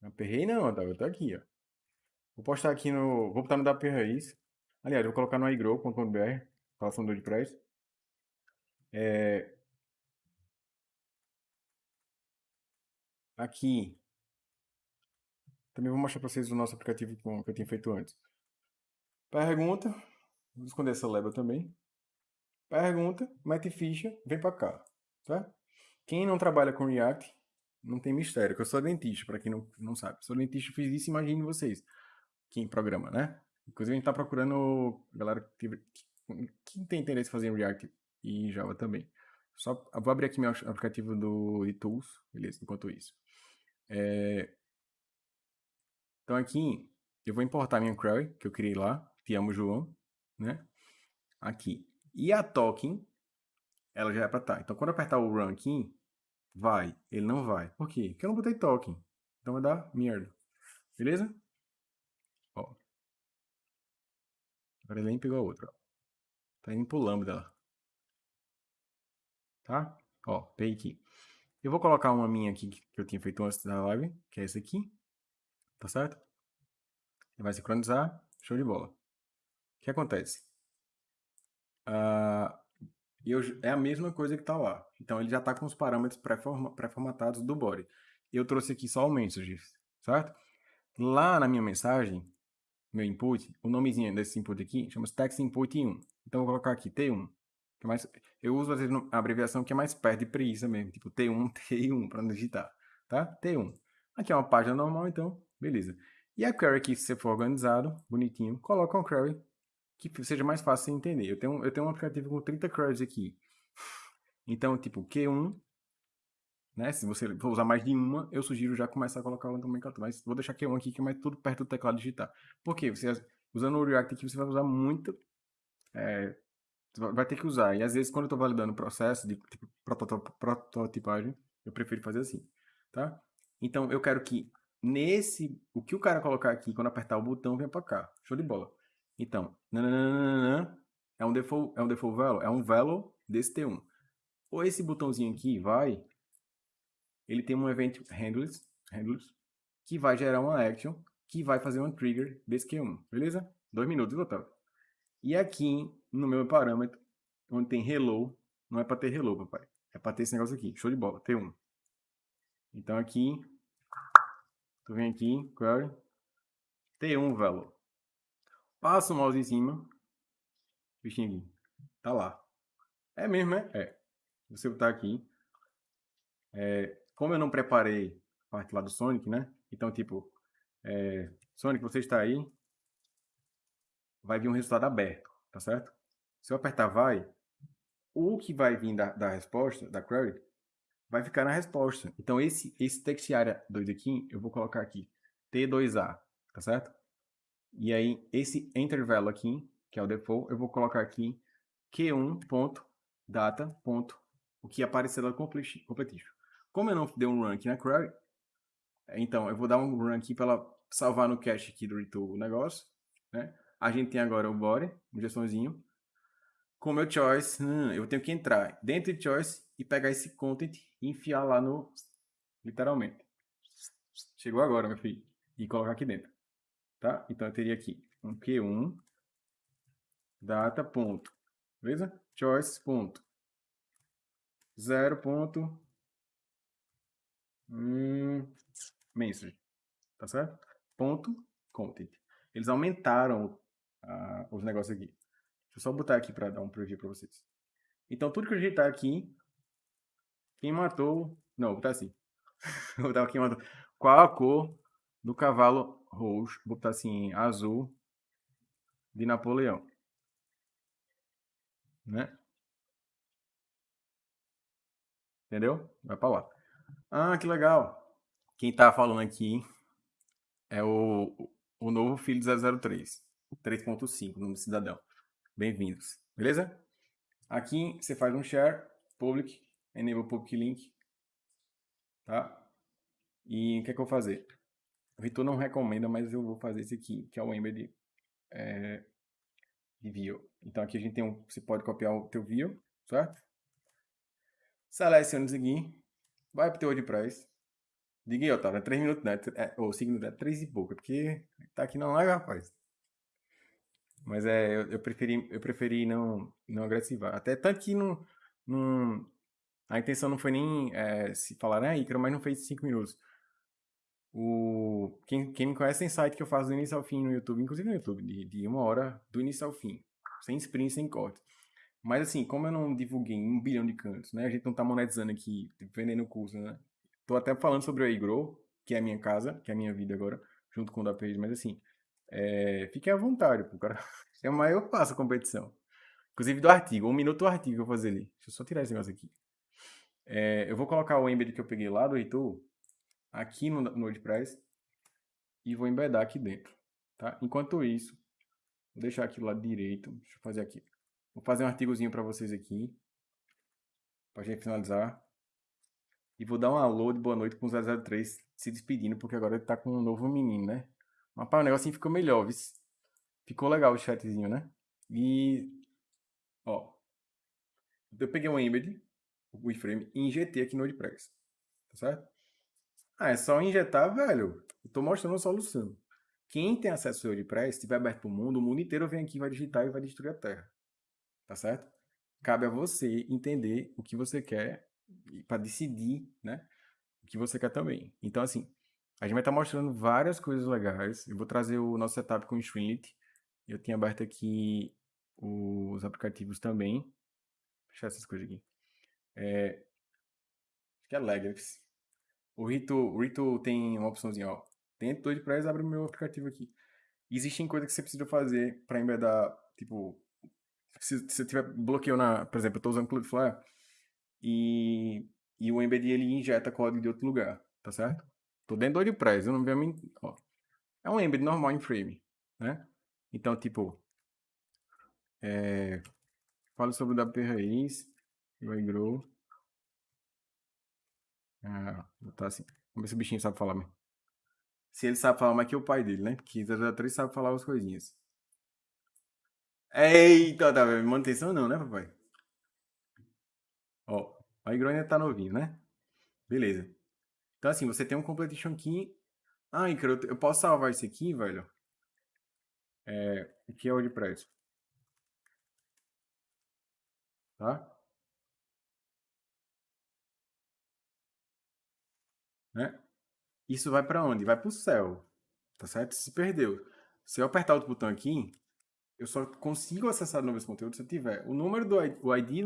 A: Não aperrei não, Otávio. Eu tô aqui, ó. Vou postar aqui no... Vou botar no DAP Raiz. Aliás, vou colocar no igrow.br. Relação do WordPress. É... Aqui. Também vou mostrar para vocês o nosso aplicativo que eu tinha feito antes. Pergunta. Vou esconder essa label também. Pergunta, mete ficha, vem para cá. Tá? Quem não trabalha com React, não tem mistério, que eu sou dentista, para quem não, não sabe. Sou dentista, fiz isso, imagine vocês. Quem programa, né? Inclusive, a gente está procurando galera que, que, que, tem interesse em fazer React e Java também. Só vou abrir aqui meu aplicativo do eTools, beleza? Enquanto isso. É... Então aqui, eu vou importar minha query, que eu criei lá, te amo João, né? Aqui. E a token, ela já é para estar. Então, quando eu apertar o run aqui, vai. Ele não vai. Por quê? Porque eu não botei token. Então vai dar merda. Beleza? Ó. Agora ele nem pegou a outra. Ó. Tá indo pro lambda. Tá? Ó, peguei aqui. Eu vou colocar uma minha aqui que eu tinha feito antes da live, que é essa aqui. Tá certo? Ele vai sincronizar. Show de bola. O que acontece? Uh, eu, é a mesma coisa que está lá. Então ele já está com os parâmetros pré-formatados do body. Eu trouxe aqui só o message, certo? Lá na minha mensagem, meu input, o nomezinho desse input aqui chama-se text input 1. Então eu vou colocar aqui T1. Que mais, eu uso às vezes a abreviação que é mais perto de preguiça mesmo, tipo T1, T1 para não digitar, tá? T1. Aqui é uma página normal, então, beleza. E a query aqui, se for organizado, bonitinho, coloca uma query que seja mais fácil de entender. Eu tenho, eu tenho um aplicativo com 30 queries aqui. Então, tipo, Q1, né? Se você for usar mais de uma, eu sugiro já começar a colocar o nomenclatura. Mas vou deixar Q1 aqui, que é mais tudo perto do teclado digitar. Por quê? Você, usando o React aqui, você vai usar muito... É, vai ter que usar. E às vezes, quando eu estou validando o processo de tipo, prototipagem, eu prefiro fazer assim, tá? Então, eu quero que nesse... O que o cara colocar aqui, quando apertar o botão, venha para cá. Show de bola. Então, nananana, é um default, é um default value, é um value desse T1. Ou esse botãozinho aqui vai, ele tem um event handlers, handlers que vai gerar uma action, que vai fazer um trigger desse Q1, beleza? Dois minutos, Otávio. E aqui, no meu parâmetro, onde tem hello, não é para ter hello, papai. É para ter esse negócio aqui, show de bola, T1. Então aqui, tu vem aqui, query, T1 value. Passa o mouse em cima. Bichinho aqui. Tá lá. É mesmo, é? É. Você botar aqui. É, como eu não preparei a parte lá do Sonic, né? Então, tipo, é, Sonic, você está aí. Vai vir um resultado aberto, tá certo? Se eu apertar vai, o que vai vir da, da resposta, da query, vai ficar na resposta. Então, esse, esse text area 2 aqui, eu vou colocar aqui T2A, tá certo? E aí, esse intervalo aqui, que é o default, eu vou colocar aqui q1.data. O que aparecer lá completível. Como eu não dei um run aqui na query, então eu vou dar um run aqui para salvar no cache aqui do retool o negócio. Né? A gente tem agora o body, gestãozinho. Com meu choice, hum, eu tenho que entrar dentro de choice e pegar esse content e enfiar lá no... Literalmente. Chegou agora, meu filho. E colocar aqui dentro. Tá? Então, eu teria aqui um Q1 data ponto, beleza? Choice ponto. 0 ponto hum, message, tá certo? Ponto content. Eles aumentaram os negócios aqui. Deixa eu só botar aqui para dar um preview para vocês. Então, tudo que eu digitar aqui, Quem matou. Não, vou botar assim. vou botar quem matou. Qual a cor do cavalo roxo? Vou botar assim, azul de Napoleão. Né? Entendeu? Vai pra lá. Ah, que legal. Quem tá falando aqui é o, o novo filho do 003. 3.5, nome do cidadão. Bem-vindos. Beleza? Aqui você faz um share, public, enable public link. Tá? E o que é que eu vou fazer? O Vitor não recomenda, mas eu vou fazer esse aqui, que é o embed é, de view. Então aqui a gente tem um, você pode copiar o teu view, certo? Seleciona isso aqui, vai pro teu WordPress. Diga aí, Otávio, é 3 minutos, né? É, ou 5 minutos, é 3 e pouco, porque tá aqui não live, rapaz. Mas é, eu, eu, preferi, eu preferi não, não agressivar. Até tanto que não, não, a intenção não foi nem é, se falar, né, Icaro, mas não fez 5 minutos. O, quem, quem me conhece tem site que eu faço do início ao fim no YouTube, inclusive no YouTube, de, de uma hora do início ao fim, sem sprint, sem corte. Mas assim, como eu não divulguei um bilhão de cantos, né? A gente não tá monetizando aqui, vendendo curso, né? Tô até falando sobre o iGrow, que é a minha casa, que é a minha vida agora, junto com o da Page, mas assim, é, fiquem à vontade, pô, cara. É o maior passo a competição. Inclusive do artigo, um minuto do artigo eu vou fazer ali. Deixa eu só tirar esse negócio aqui. É, eu vou colocar o embed que eu peguei lá do Heitor aqui no, no WordPress e vou embedar aqui dentro, tá? Enquanto isso, vou deixar aqui do lado direito. Deixa eu fazer aqui. Vou fazer um artigozinho para vocês aqui, para gente finalizar. E vou dar um alô de boa noite com o 003 se despedindo, porque agora ele tá com um novo menino, né? Mas pá, o negocinho ficou melhor, viu? Ficou legal o chatzinho, né? E, ó, eu peguei um embed, o iframe, e injetei aqui no WordPress, tá certo? Ah, é só injetar, velho. Eu tô mostrando a solução. Quem tem acesso ao WordPress, estiver aberto para o mundo, o mundo inteiro vem aqui, vai digitar e vai destruir a Terra. Tá certo? Cabe a você entender o que você quer para decidir, né? O que você quer também. Então, assim, a gente vai estar tá mostrando várias coisas legais. Eu vou trazer o nosso setup com o Streamlit. Eu tinha aberto aqui os aplicativos também. Eu fechar essas coisas aqui. É... Acho que é Legacy. O Rito, o Rito tem uma opçãozinha, ó. Dentro do WordPress, abre meu aplicativo aqui. Existem coisas que você precisa fazer para embedar, tipo, se você tiver bloqueio na, por exemplo, eu estou usando Cloudflare e, e o embed ele injeta código de outro lugar, tá certo? Tô dentro do WordPress, eu não vejo, ó. É um embed normal em frame, né? Então, tipo, é, falo sobre o WP Raiz, o iGrow, ah, tá assim. Vamos ver se o bichinho sabe falar. Se ele sabe falar mais que o pai dele, né? Porque 003 sabe falar as coisinhas. Eita, tá vendo? Manutenção não, né, papai? Ó, a ainda tá novinho, né? Beleza. Então, assim, você tem um completion aqui. Ah, Icaro, eu posso salvar isso aqui, velho? É, aqui é o WordPress. Tá? né? Isso vai para onde? Vai para o céu, tá certo? Se perdeu. Se eu apertar outro botão aqui, eu só consigo acessar novos conteúdos se eu tiver o número do ID, o ID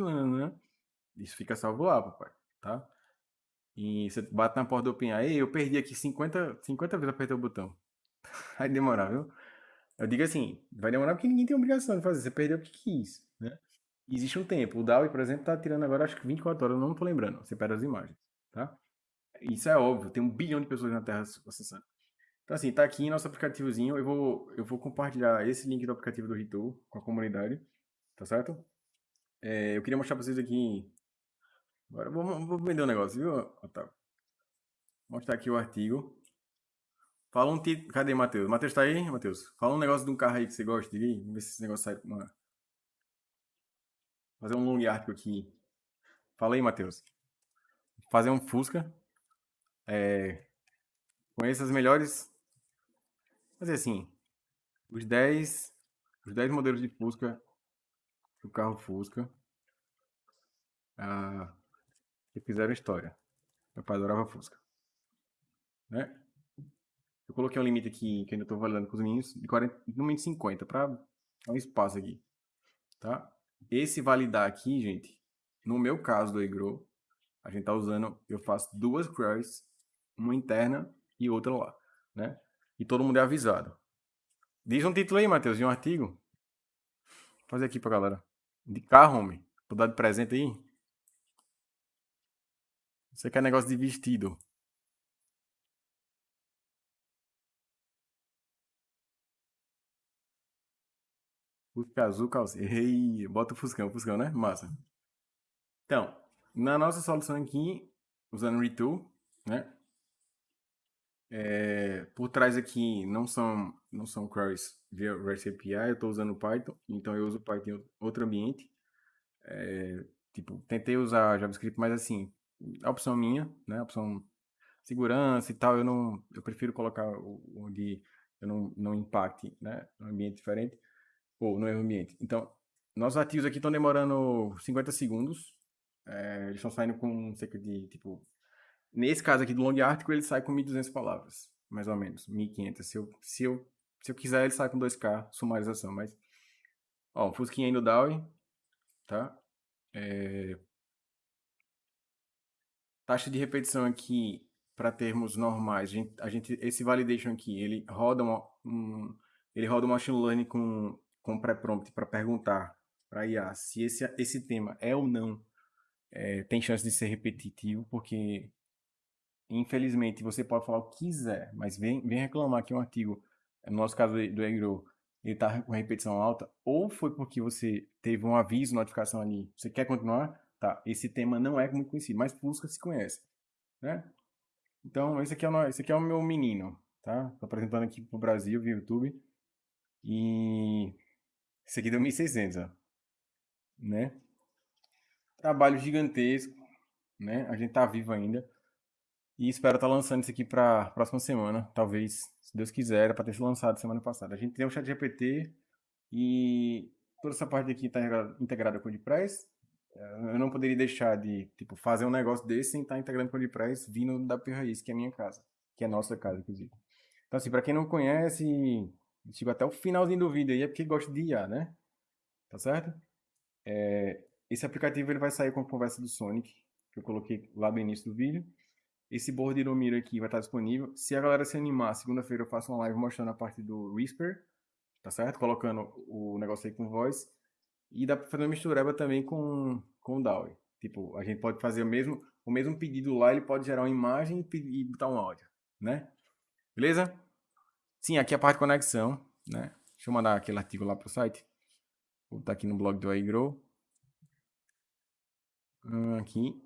A: isso fica salvo lá, papai, tá? E você bate na porta do OpenAI, eu perdi aqui 50, 50 vezes apertei o botão. Vai demorar, viu? Eu digo assim, vai demorar porque ninguém tem obrigação de fazer, você perdeu o que quis, né? Existe um tempo. O DAWI, por exemplo, tá tirando agora acho que 24 horas, eu não tô lembrando. Você perde as imagens, tá? Isso é óbvio, tem um bilhão de pessoas na Terra acessando. Então, assim, tá aqui nosso aplicativozinho. Eu vou, eu vou compartilhar esse link do aplicativo do Ritu com a comunidade, tá certo? É, eu queria mostrar pra vocês aqui. Agora vou, vou vender um negócio, viu, Otávio? Mostrar aqui o artigo. Fala um título. Cadê Matheus? Matheus tá aí, Matheus? Fala um negócio de um carro aí que você gosta de ir. Vamos ver se esse negócio sai. Uma... Fazer um long artigo aqui. Fala aí, Matheus. Fazer um Fusca. É, conheça as melhores. Mas assim, os 10, os 10 modelos de Fusca, do carro Fusca, ah, que fizeram história. Meu pai adorava Fusca. Né? Eu coloquei um limite aqui que ainda estou valendo com os meninos, de 40, no mínimo 50, para dar um espaço aqui. Tá? Esse validar aqui, gente, no meu caso do Egro, a gente tá usando, eu faço duas queries, uma interna e outra lá, né? E todo mundo é avisado. Diz um título aí, Matheus, de um artigo. Vou fazer aqui pra galera. De carro, homem. Vou dar de presente aí. Você quer negócio de vestido. Fusca azul, calcinha. Ei, bota o Fuscão, Fuscão, né? Massa. Então, na nossa solução aqui, usando Retool, né? É, por trás aqui não são, não são queries via REST API, eu estou usando Python, então eu uso Python em outro ambiente. É, tipo, tentei usar JavaScript, mas assim, a opção minha, né? Opção segurança e tal, eu não, eu prefiro colocar onde eu não, não impacte, né? Um ambiente diferente ou no mesmo ambiente. Então, nossos ativos aqui estão demorando 50 segundos. É, eles estão saindo com cerca de, tipo... Nesse caso aqui do long article, ele sai com 1.200 palavras, mais ou menos, 1.500. Se eu, se, eu, se eu quiser, ele sai com 2K, sumarização, mas... Ó, Fusquinha aí no DAWI, tá? É... Taxa de repetição aqui, para termos normais, a gente, a gente, esse validation aqui, ele roda uma, um, ele roda um machine learning com com pré-prompt para perguntar para IA se esse, esse tema é ou não é, tem chance de ser repetitivo, porque infelizmente você pode falar o que quiser, mas vem, vem reclamar que um artigo, no nosso caso do Egro, ele está com repetição alta, ou foi porque você teve um aviso, notificação ali, você quer continuar? Tá, esse tema não é muito conhecido, mas Fusca se conhece, né? Então, esse aqui é o, esse aqui é o meu menino, tá? Tô apresentando aqui pro Brasil via YouTube. E esse aqui deu 1.600, ó. Né? Trabalho gigantesco, né? A gente tá vivo ainda. E espero estar tá lançando isso aqui para próxima semana. Talvez, se Deus quiser, para ter sido lançado semana passada. A gente tem o chat GPT e toda essa parte aqui está integrada com o WordPress. Eu não poderia deixar de tipo, fazer um negócio desse sem estar integrando com o WordPress vindo da Raiz, que é a minha casa. Que é a nossa casa, inclusive. Então, assim, para quem não conhece, Chegou até o finalzinho do vídeo aí, é porque gosta de IA, né? Tá certo? É, esse aplicativo ele vai sair com a conversa do Sonic, que eu coloquei lá no início do vídeo. Esse board Miro aqui vai estar disponível. Se a galera se animar, segunda-feira eu faço uma live mostrando a parte do Whisper, tá certo? Colocando o negócio aí com voz. E dá pra fazer uma mistureba também com, com o DAW. Tipo, a gente pode fazer o mesmo, o mesmo pedido lá, ele pode gerar uma imagem e, e botar um áudio, né? Beleza? Sim, aqui é a parte de conexão, né? Deixa eu mandar aquele artigo lá para o site. Vou botar aqui no blog do iGrow. Hum, aqui.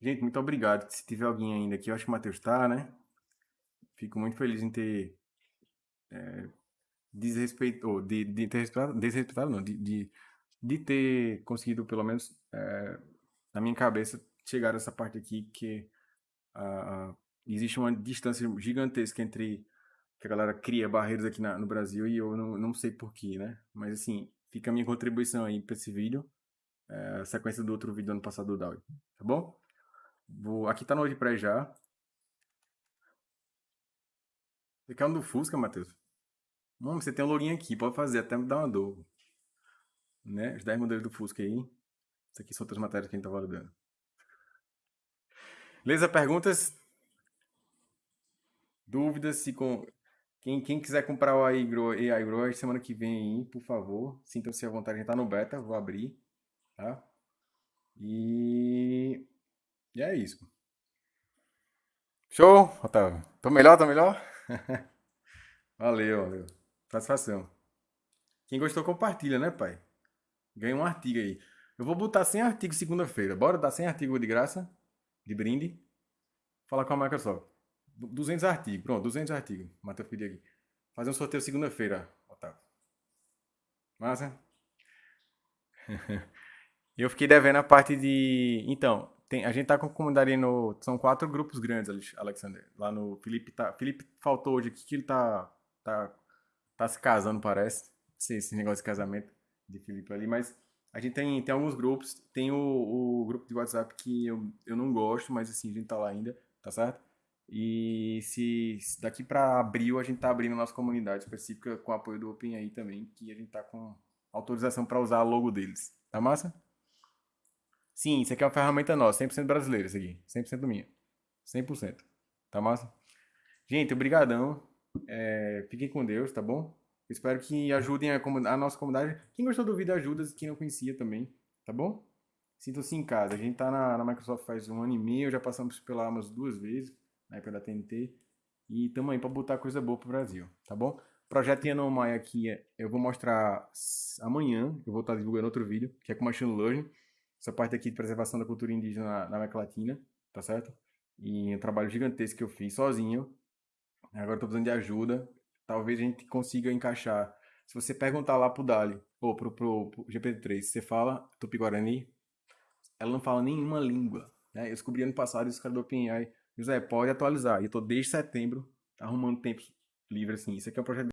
A: Gente, muito obrigado. Se tiver alguém ainda aqui, eu acho que o Matheus está, né? Fico muito feliz em ter é, desrespeito, ou de, de ter respeitado, desrespeitado não, de, de, de ter conseguido, pelo menos, é, na minha cabeça, chegar a essa parte aqui que a, existe uma distância gigantesca entre que a galera cria barreiras aqui na, no Brasil e eu não, não sei porquê, né? Mas assim, fica a minha contribuição aí para esse vídeo, é, sequência do outro vídeo do ano passado do DAW, tá bom? Vou, aqui tá no WordPress já. Você quer um do Fusca, Matheus? Não, você tem um login aqui, pode fazer, até me dar uma dor. Né? Os 10 modelos do Fusca aí. Isso aqui são outras matérias que a gente tá validando. Beleza? Perguntas? Dúvidas se com quem, quem quiser comprar o AI Grow, AI Grow semana que vem por favor, sintam-se à vontade, a gente tá no beta, vou abrir, tá? E, e é isso. Show, Otávio. Tô melhor, tô melhor? valeu, valeu. Satisfação. Quem gostou, compartilha, né, pai? Ganha um artigo aí. Eu vou botar 100 artigos segunda-feira. Bora dar 100 artigos de graça? De brinde? Falar com a Microsoft. 200 artigos. Pronto, 200 artigos. Matheus pediu aqui. Fazer um sorteio segunda-feira, Otávio. Massa? eu fiquei devendo a parte de. Então, tem, a gente tá com comunidade no. São quatro grupos grandes, Alexander. Lá no. Felipe tá. Felipe faltou hoje aqui que ele tá. Tá, tá se casando, parece. Esse, esse negócio de casamento de Felipe ali, mas. A gente tem, tem alguns grupos. Tem o, o grupo de WhatsApp que eu, eu não gosto, mas assim, a gente tá lá ainda, tá certo? E se daqui para abril a gente está abrindo a nossa comunidade específica com apoio do OpenAI também, que a gente está com autorização para usar a logo deles. Tá massa? Sim, isso aqui é uma ferramenta nossa, 100% brasileira, isso aqui. 100% minha. 100%. Tá massa? Gente, obrigadão. É, fiquem com Deus, tá bom? Espero que ajudem a, a, nossa comunidade. Quem gostou do vídeo, ajuda. Quem não conhecia também, tá bom? Sintam-se em casa. A gente tá na, na, Microsoft faz um ano e meio, já passamos pela Amazon duas vezes, na época da TNT. E estamos aí para botar coisa boa pro Brasil, tá bom? Projeto Yanomai aqui, eu vou mostrar amanhã, eu vou estar divulgando outro vídeo, que é com Machine Learning. Essa parte aqui de preservação da cultura indígena na, na América Latina, tá certo? E um trabalho gigantesco que eu fiz sozinho. Agora estou precisando de ajuda. Talvez a gente consiga encaixar. Se você perguntar lá pro Dali, ou pro, pro, pro GPT-3, você fala Tupi-Guarani, ela não fala nenhuma língua. Né? Eu descobri ano passado, esse cara do OpenAI José, pode atualizar. E eu tô desde setembro arrumando tempo livre, assim. Isso aqui é um projeto